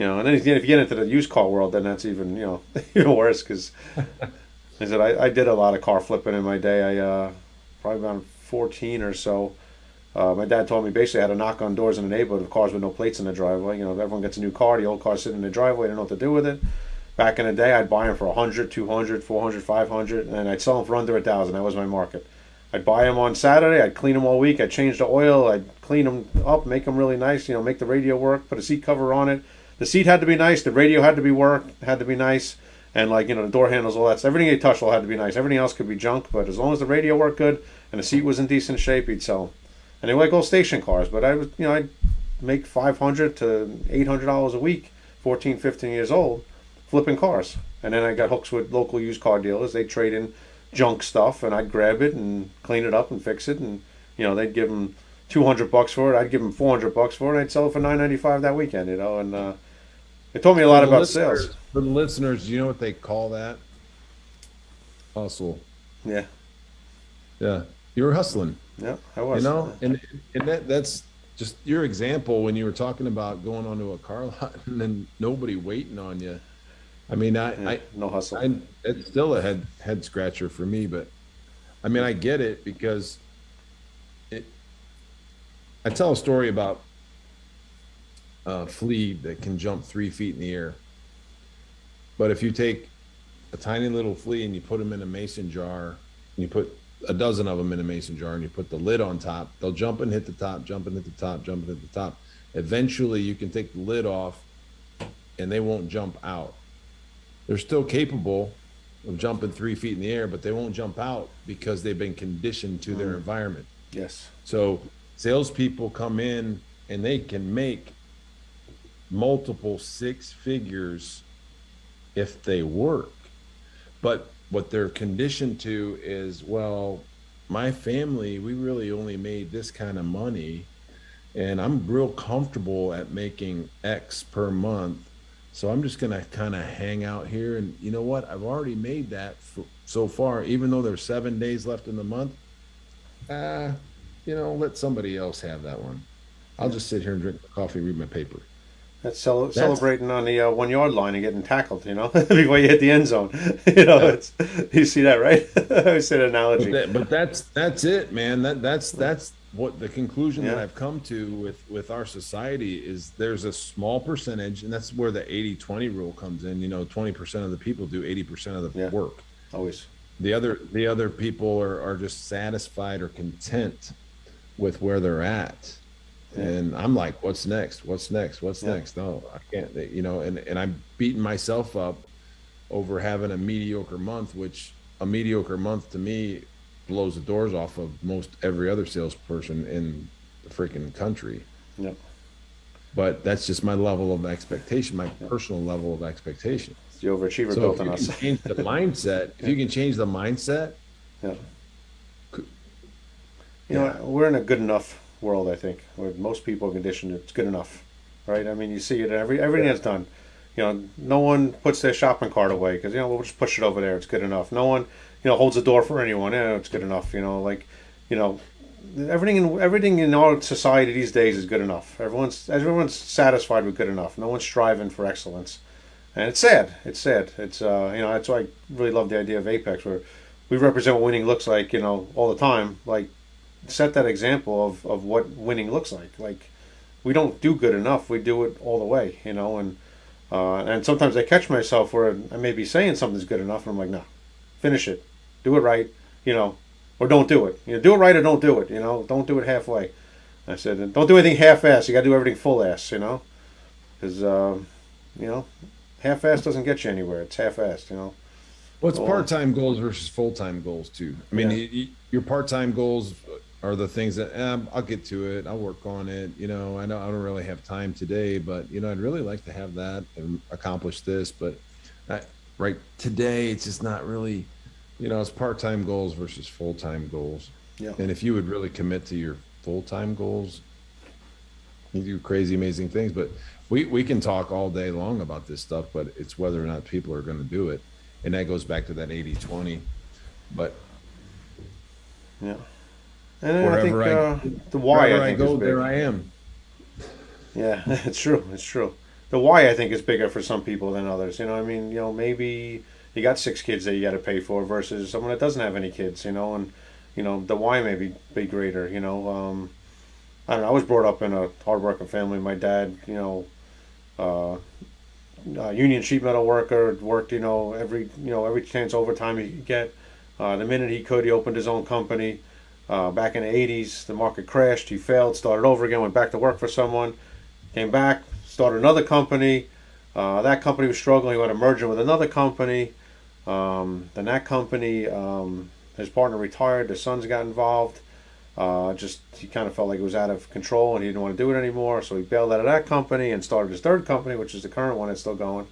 you know. And then if you get into the used car world, then that's even you know even worse because I said I, I did a lot of car flipping in my day. I uh, probably around 14 or so. Uh, my dad told me basically I had to knock on doors in the neighborhood of cars with no plates in the driveway. You know, if everyone gets a new car, the old car's sitting in the driveway, they don't know what to do with it. Back in the day, I'd buy them for 100, 200, 400, 500, and I'd sell them for under a thousand. That was my market. I'd buy them on Saturday. I'd clean them all week. I'd change the oil. I'd clean them up, make them really nice. You know, make the radio work. Put a seat cover on it. The seat had to be nice. The radio had to be worked. Had to be nice. And like you know, the door handles, all that. stuff. Everything they touched all had to be nice. Everything else could be junk, but as long as the radio worked good and the seat was in decent shape, he'd sell them. And they were like all station cars. But I was, you know, I'd make 500 to 800 dollars a week, 14, 15 years old, flipping cars. And then I got hooks with local used car dealers. They trade in junk stuff, and I'd grab it and clean it up and fix it. And you know, they'd give them 200 bucks for it. I'd give them 400 bucks for it. I'd sell it for 9.95 that weekend. You know, and uh, it told me a lot about sales. For the listeners, do you know what they call that? Hustle. Yeah, Yeah, you were hustling. yeah, I was. You know, and and that that's just your example when you were talking about going onto a car lot and then nobody waiting on you. I mean, I, Yeah, I no hustle. I, it's still a head head scratcher for me, but I mean, I get it because it. I tell a story about a flea that can jump three feet in the air, but if you take a tiny little flea and you put them in a mason jar, and you put a dozen of them in a mason jar, and you put the lid on top, they'll jump and hit the top, jump and hit the top, jump and hit the top. Eventually, you can take the lid off, and they won't jump out they're still capable of jumping three feet in the air, but they won't jump out because they've been conditioned to their mm. environment. yes. So salespeople come in and they can make multiple six figures if they work. But what they're conditioned to is, well, my family, we really only made this kind of money, and I'm real comfortable at making X per month. So I'm just gonna kind of hang out here, and you know what? I've already made that for, so far, even though there's seven days left in the month. Uh, you know, let somebody else have that one. I'll just sit here and drink my coffee, read my paper. That's, cel- celebrating on the uh, one yard line and getting tackled, you know, before you hit the end zone. you know, Yeah. it's, you see that, right? I say that But, analogy. that, but that's that's it, man. That that's that's what the conclusion that I've come to with with our society is there's a small percentage, and that's where the 80-20 rule comes in. You know, 20% of the people do 80% of the Yeah. work. Always. The other the other people are, are just satisfied or content with where they're at. And I'm like, what's next? What's next? What's Yeah. next? No, I can't, you know, and, and I'm beating myself up over having a mediocre month, which a mediocre month to me blows the doors off of most every other salesperson in the freaking country. Yep. But that's just my level of expectation, my personal level of expectation. It's the overachiever So built you us. change the mindset, if you can change the mindset, Yeah. Could- You know, Yeah. we're in a good enough world, I think, where most people are conditioned it's good enough, right? I mean, you see it every everything Yeah. that's done. You know, no one puts their shopping cart away because you know we'll just push it over there. It's good enough. No one, you know, holds the door for anyone. Yeah, it's good enough. You know, like, you know, everything in everything in our society these days is good enough. Everyone's everyone's satisfied with good enough. No one's striving for excellence, and it's sad. It's sad. It's uh, you know that's why I really love the idea of Apex, where we represent what winning looks like. You know, all the time. Like, set that example of of what winning looks like. Like, we don't do good enough. We do it all the way. You know, and uh, and sometimes I catch myself where I may be saying something's good enough, and I'm like, no, finish it, do it right. You know, or don't do it. You know, do it right or don't do it. You know, don't do it halfway. I said, and don't do anything half-ass. You got to do everything full-ass. You know, because um, you know, half-ass doesn't get you anywhere. It's half-assed. You know. Well, it's part-time goals versus full-time goals too? I mean, Yeah. y- y- your part-time goals are the things that um, I'll get to it. I'll work on it. You know, I know I don't really have time today, but you know, I'd really like to have that and accomplish this. But I, right today, it's just not really. You know, it's part-time goals versus full-time goals. Yeah. And if you would really commit to your full-time goals, you do crazy, amazing things. But we we can talk all day long about this stuff, but it's whether or not people are going to do it and that goes back to that 80-20 but Yeah. And then I think I- uh, the why wherever I I, think go is big. there i am Yeah, it's true. It's true. The why I think is bigger for some people than others. You know, I mean, you know, maybe you got six kids that you got to pay for versus someone that doesn't have any kids. You know, and you know the why may be, be greater. You know, um, I don't know. I was brought up in a hardworking family. My dad, you know, uh, uh, union sheet metal worker, worked. You know, every you know every chance overtime he could get. Uh, the minute he could, he opened his own company. Uh, back in the 80s, the market crashed. He failed, started over again, went back to work for someone, came back, started another company. Uh, that company was struggling. He went to merger with another company. Um, then that company, um, his partner retired. The sons got involved. Uh, just he kind of felt like it was out of control and he didn't want to do it anymore. So he bailed out of that company and started his third company, which is the current one that's still going.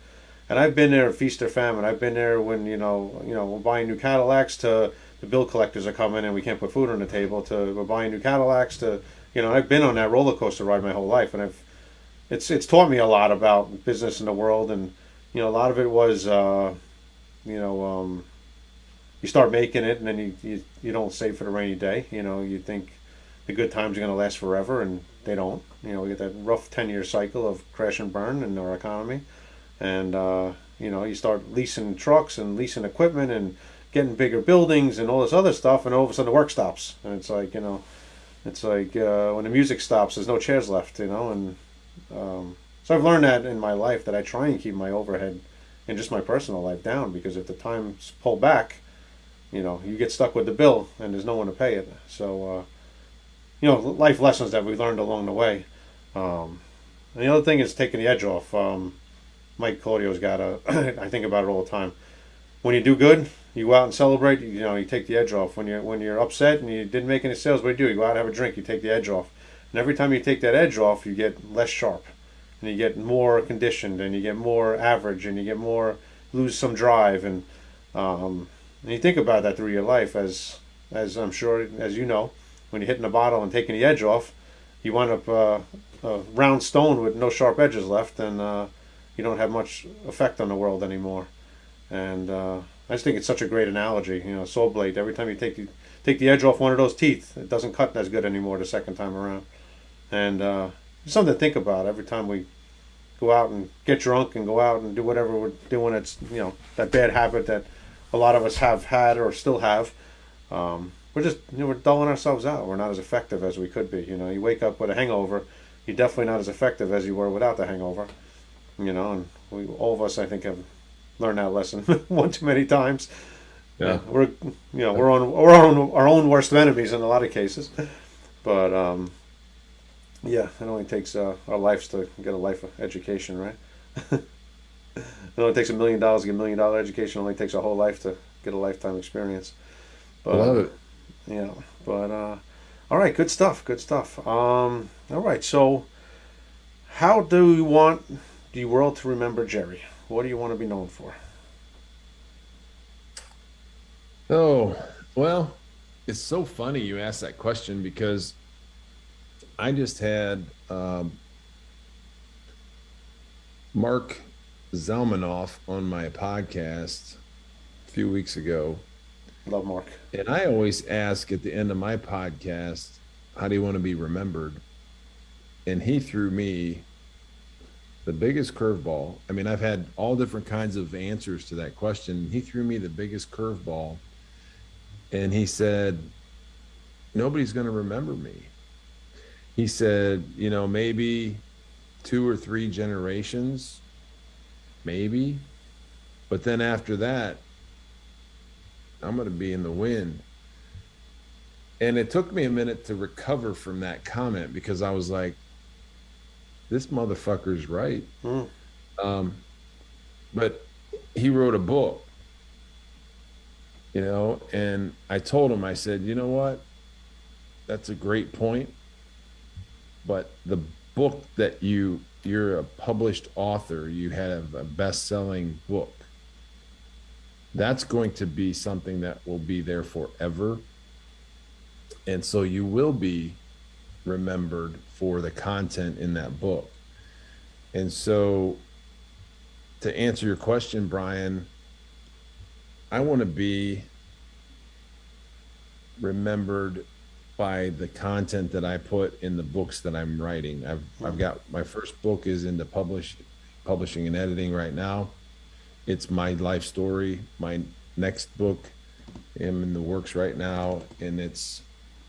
And I've been there, feast or famine. I've been there when you know, you know, buying new Cadillacs to the bill collectors are coming and we can't put food on the table. To we're buying new Cadillacs to, you know, I've been on that roller coaster ride my whole life, and I've, it's it's taught me a lot about business in the world, and you know, a lot of it was, uh, you know, um, you start making it, and then you, you you don't save for the rainy day. You know, you think the good times are going to last forever, and they don't. You know, we get that rough ten year cycle of crash and burn in our economy and uh, you know you start leasing trucks and leasing equipment and getting bigger buildings and all this other stuff and all of a sudden the work stops and it's like you know it's like uh, when the music stops there's no chairs left you know and um, so i've learned that in my life that i try and keep my overhead and just my personal life down because if the times pull back you know you get stuck with the bill and there's no one to pay it so uh, you know life lessons that we learned along the way um, and the other thing is taking the edge off um, Mike Claudio's got a. I think about it all the time. When you do good, you go out and celebrate. You know, you take the edge off. When you're when you're upset and you didn't make any sales, what do you do? You go out and have a drink. You take the edge off. And every time you take that edge off, you get less sharp, and you get more conditioned, and you get more average, and you get more lose some drive, and um, and you think about that through your life, as as I'm sure as you know, when you're hitting the bottle and taking the edge off, you wind up uh, a round stone with no sharp edges left, and uh, you don't have much effect on the world anymore. And uh, I just think it's such a great analogy. You know, saw blade. Every time you take the take the edge off one of those teeth, it doesn't cut as good anymore the second time around. And uh, something to think about every time we go out and get drunk and go out and do whatever we're doing. It's you know that bad habit that a lot of us have had or still have. Um, we're just you know we're dulling ourselves out. We're not as effective as we could be. You know, you wake up with a hangover, you're definitely not as effective as you were without the hangover. You know, and we all of us I think have learned that lesson one too many times. Yeah. we're you know we're on we're on our own worst enemies in a lot of cases, but um, yeah, it only takes uh, our lives to get a life of education, right? it only takes a million dollars to get a million dollar education. It only takes a whole life to get a lifetime experience. I love it. Yeah, but uh, all right, good stuff, good stuff. Um, all right, so how do you want the world to remember Jerry? What do you want to be known for? Oh, well, it's so funny you asked that question because I just had um, Mark Zelmanoff on my podcast a few weeks ago. Love Mark. And I always ask at the end of my podcast, how do you want to be remembered? And he threw me the biggest curveball. I mean, I've had all different kinds of answers to that question. He threw me the biggest curveball and he said, Nobody's going to remember me. He said, You know, maybe two or three generations, maybe. But then after that, I'm going to be in the wind. And it took me a minute to recover from that comment because I was like, this motherfucker's right. Mm. Um, but he wrote a book you know and i told him i said you know what that's a great point but the book that you you're a published author you have a best-selling book that's going to be something that will be there forever and so you will be remembered for the content in that book and so to answer your question brian I want to be remembered by the content that I put in the books that I'm writing. I've I've got my first book is into publish publishing and editing right now. It's my life story. My next book am in the works right now and it's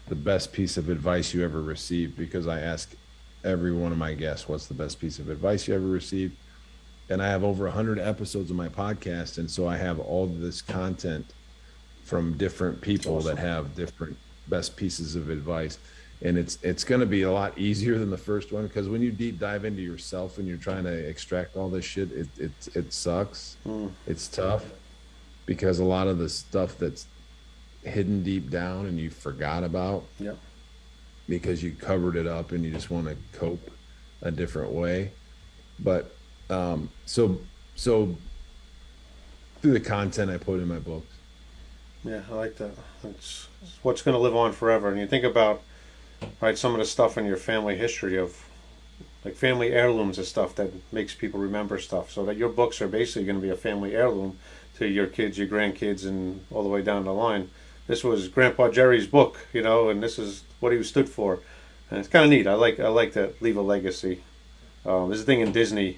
the best piece of advice you ever received because I ask every one of my guests what's the best piece of advice you ever received and I have over 100 episodes of my podcast. And so I have all this content from different people awesome. that have different best pieces of advice. And it's it's going to be a lot easier than the first one because when you deep dive into yourself and you're trying to extract all this shit, it it it sucks. Mm. It's tough because a lot of the stuff that's hidden deep down and you forgot about, yeah, because you covered it up and you just want to cope a different way. But um, so so through the content I put in my books. Yeah, I like that. It's, it's what's going to live on forever. And you think about right some of the stuff in your family history of like family heirlooms and stuff that makes people remember stuff. So that your books are basically going to be a family heirloom to your kids, your grandkids, and all the way down the line. This was Grandpa Jerry's book, you know, and this is what he stood for. And it's kind of neat. I like I like to leave a legacy. Um, there's a thing in Disney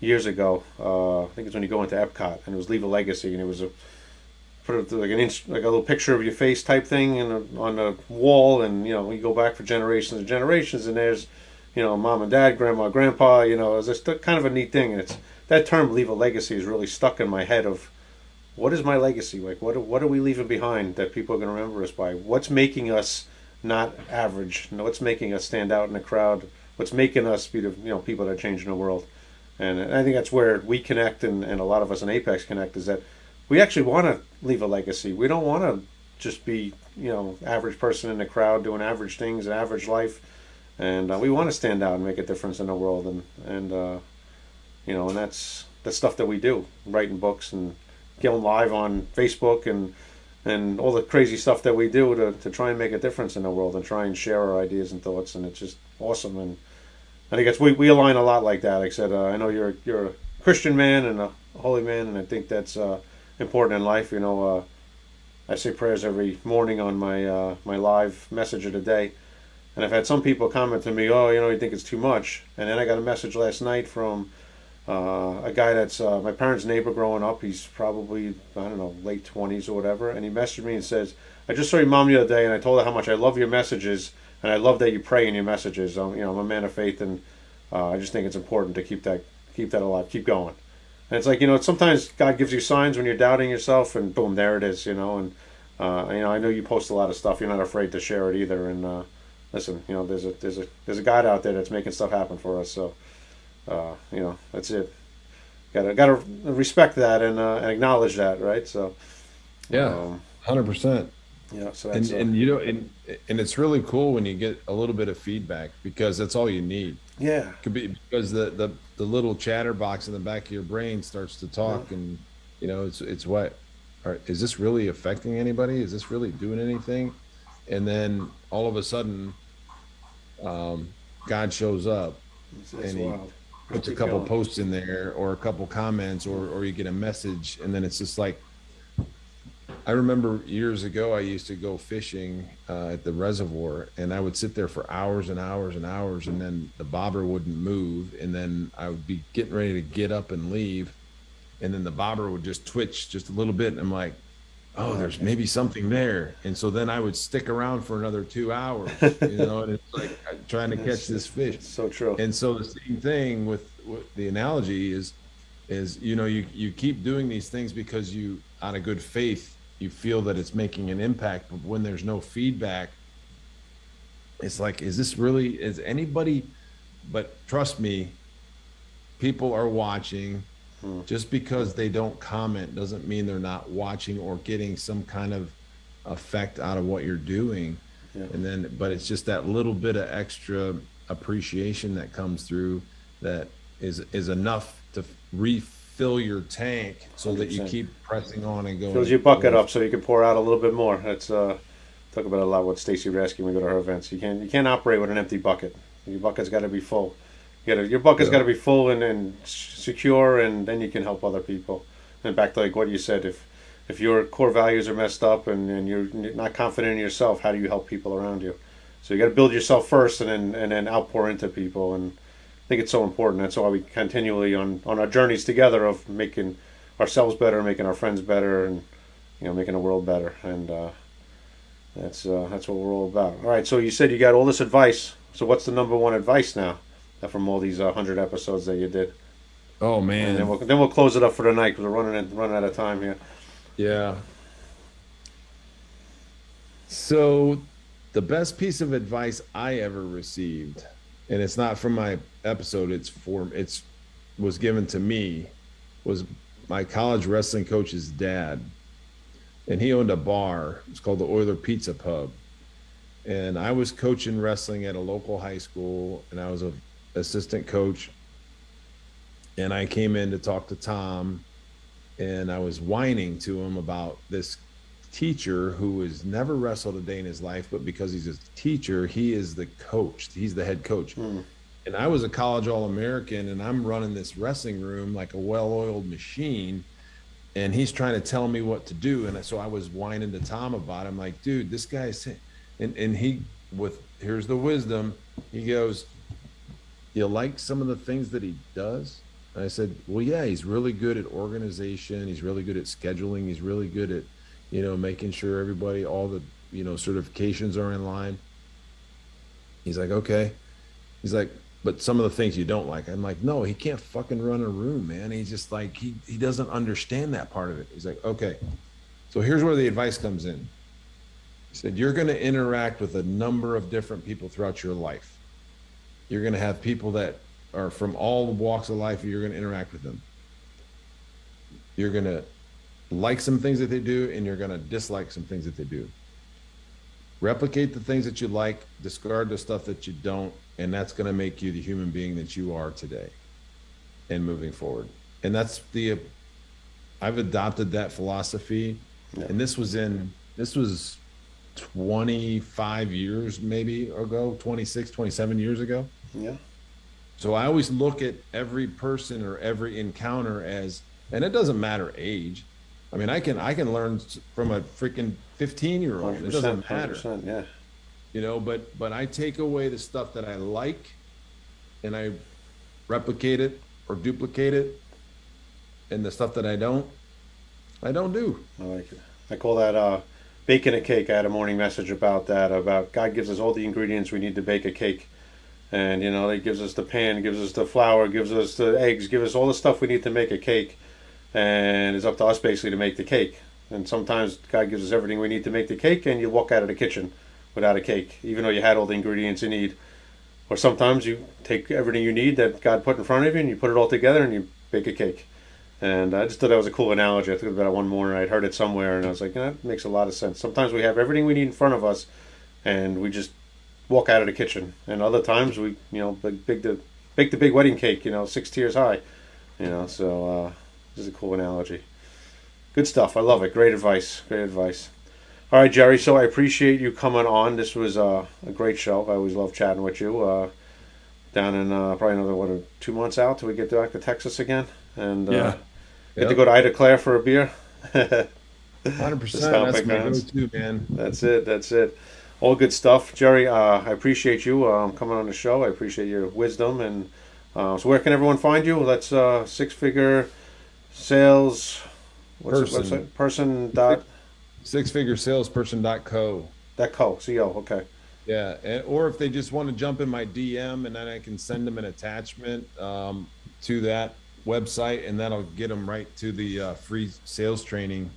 years ago. Uh, I think it's when you go into Epcot, and it was Leave a Legacy, and it was a put like an inch, like a little picture of your face type thing, and on the wall, and you know you go back for generations and generations, and there's you know mom and dad, grandma, grandpa. You know, it's just kind of a neat thing, and it's that term "leave a legacy" is really stuck in my head of what is my legacy? Like what what are we leaving behind that people are going to remember us by? What's making us not average? What's making us stand out in the crowd? What's making us be the you know people that are changing the world? And I think that's where we connect, and, and a lot of us in Apex connect, is that we actually want to leave a legacy. We don't want to just be, you know, average person in the crowd doing average things, average life, and uh, we want to stand out and make a difference in the world, and and uh, you know, and that's the stuff that we do, writing books and going live on Facebook and and all the crazy stuff that we do to, to try and make a difference in the world and try and share our ideas and thoughts, and it's just awesome and I think it's we, we align a lot like that. Like I said, uh, I know you're you're a Christian man and a holy man, and I think that's uh, important in life. You know, uh, I say prayers every morning on my uh, my live message of the day, and I've had some people comment to me, "Oh, you know, you think it's too much," and then I got a message last night from uh, a guy that's uh, my parents' neighbor growing up. He's probably I don't know late twenties or whatever, and he messaged me and says, "I just saw your mom the other day, and I told her how much I love your messages, and I love that you pray in your messages. I'm, you know, I'm a man of faith, and uh, I just think it's important to keep that keep that alive, keep going." And it's like you know, sometimes God gives you signs when you're doubting yourself, and boom, there it is. You know, and uh, you know, I know you post a lot of stuff. You're not afraid to share it either, and uh, listen, you know, there's a there's a there's a God out there that's making stuff happen for us. So uh, you know, that's it. Gotta gotta respect that and, uh, and acknowledge that, right? So, Yeah, um, hundred percent. yeah. So And uh, and you know, and and it's really cool when you get a little bit of feedback because that's all you need. yeah, Could be because the the the little chatterbox in the back of your brain starts to talk, and you know, it's it's what. Are, is this really affecting anybody? Is this really doing anything? And then all of a sudden, um, God shows up it's, it's and he wild. Puts a couple posts in there or a couple comments or or you get a message and then it's just like I remember years ago I used to go fishing uh, at the reservoir and I would sit there for hours and hours and hours and then the bobber wouldn't move and then I would be getting ready to get up and leave and then the bobber would just twitch just a little bit and I'm like oh there's maybe something there and so then I would stick around for another 2 hours you know and it's like uh, trying to catch this fish so true. and so the same thing with, with the analogy is, is you know you you keep doing these things because you out of good faith you feel that it's making an impact, but when there's no feedback, it's like, is this really? Is anybody? But trust me, people are watching. Just because they don't comment doesn't mean they're not watching or getting some kind of effect out of what you're doing. Yeah. And then, but it's just that little bit of extra appreciation that comes through that is is enough to refill your tank so that you keep pressing on and going. Fills your bucket up so you can pour out a little bit more. That's uh, talk about a lot what Stacy would ask you when we go to her events. You can't you can't operate with an empty bucket. Your bucket's got to be full. You gotta, your bucket's Yeah. got to be full and, and secure, and then you can help other people. And back to like what you said, if if your core values are messed up and, and you're not confident in yourself, how do you help people around you? So you got to build yourself first, and then and then outpour into people. And I think it's so important. That's why we continually on on our journeys together of making ourselves better, making our friends better, and you know making the world better. And uh, that's uh, that's what we're all about. All right. So you said you got all this advice. So what's the number one advice now from all these uh, hundred episodes that you did? Oh And then man, we'll then we'll close it up for the night because we're running in- running out of time here. yeah. So, the best piece of advice I ever received, and it's not from my episode. It's for it's was given to me, was my college wrestling coach's dad, and he owned a bar. It's called the Oiler Pizza Pub, and I was coaching wrestling at a local high school, and I was a assistant coach. And I came in to talk to Tom, and I was whining to him about this teacher who has never wrestled a day in his life, but because he's a teacher, he is the coach. He's the head coach. Hmm. And I was a college All American, and I'm running this wrestling room like a well oiled machine. And he's trying to tell me what to do. And so I was whining to Tom about it. I'm like, dude, this guy's, and, and he, with, here's the wisdom, he goes, you like some of the things that he does? And I said, well, yeah, he's really good at organization. He's really good at scheduling. He's really good at, you know, making sure everybody, all the, you know, certifications are in line. He's like, okay. He's like, but some of the things you don't like. I'm like, no, he can't fucking run a room, man. He's just like, he, he doesn't understand that part of it. He's like, okay. So here's where the advice comes in. He said, you're going to interact with a number of different people throughout your life. You're going to have people that are from all walks of life, and you're going to interact with them. You're going to like some things that they do, and you're going to dislike some things that they do. Replicate the things that you like, discard the stuff that you don't, and that's going to make you the human being that you are today and moving forward. And that's the, I've adopted that philosophy. And this was in, this was 25 years maybe ago, 26, 27 years ago. Yeah. So I always look at every person or every encounter as, and it doesn't matter age. I mean, I can I can learn from a freaking 15 year old. It doesn't matter, yeah. you know. But but I take away the stuff that I like, and I replicate it or duplicate it. And the stuff that I don't, I don't do. I like it. I call that uh, baking a cake. I had a morning message about that. About God gives us all the ingredients we need to bake a cake, and you know it gives us the pan, gives us the flour, gives us the eggs, gives us all the stuff we need to make a cake, and it's up to us basically to make the cake. And sometimes God gives us everything we need to make the cake, and you walk out of the kitchen without a cake, even though you had all the ingredients you need. Or sometimes you take everything you need that God put in front of you, and you put it all together, and you bake a cake. And I just thought that was a cool analogy. I thought about it one morning. I'd heard it somewhere, and I was like, "Yeah, that makes a lot of sense. Sometimes we have everything we need in front of us, and we just walk out of the kitchen. And other times we, you know, big, big the bake the big wedding cake, you know, six tiers high, you know. So uh, this is a cool analogy. Good stuff. I love it. Great advice. Great advice. All right, Jerry. So I appreciate you coming on. This was uh, a great show. I always love chatting with you. Uh, down in uh, probably another what, two months out till we get back to Texas again, and uh, Yeah. get Yep. to go to Ida Claire for a beer. Hundred percent. That's my go-to, man. That's it. That's it. All good stuff, Jerry. Uh, I appreciate you um, coming on the show. I appreciate your wisdom. And uh, so, where can everyone find you? That's uh, six figure sales. What's Person. the website? Person dot six Sixfiguresalesperson.co. dot co. Co. Okay. Yeah, and, or if they just want to jump in my DM, and then I can send them an attachment um, to that website, and that'll get them right to the uh, free sales training.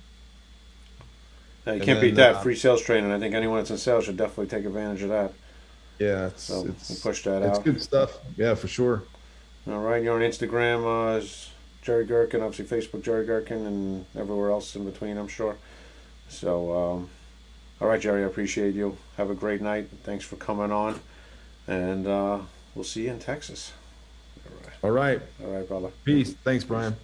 Uh, you And can't then, beat that. uh, Free sales training. I think anyone that's in sales should definitely take advantage of that. Yeah, it's So it's, push that it's out. good stuff. Yeah, for sure. All right. You're on Instagram uh, as Jerry Gherkin, obviously Facebook Jerry Gherkin, and everywhere else in between, I'm sure. So, um, all right, Jerry, I appreciate you. Have a great night. Thanks for coming on. And uh, we'll see you in Texas. All right. All right, All right, brother. peace. Thanks, Brian.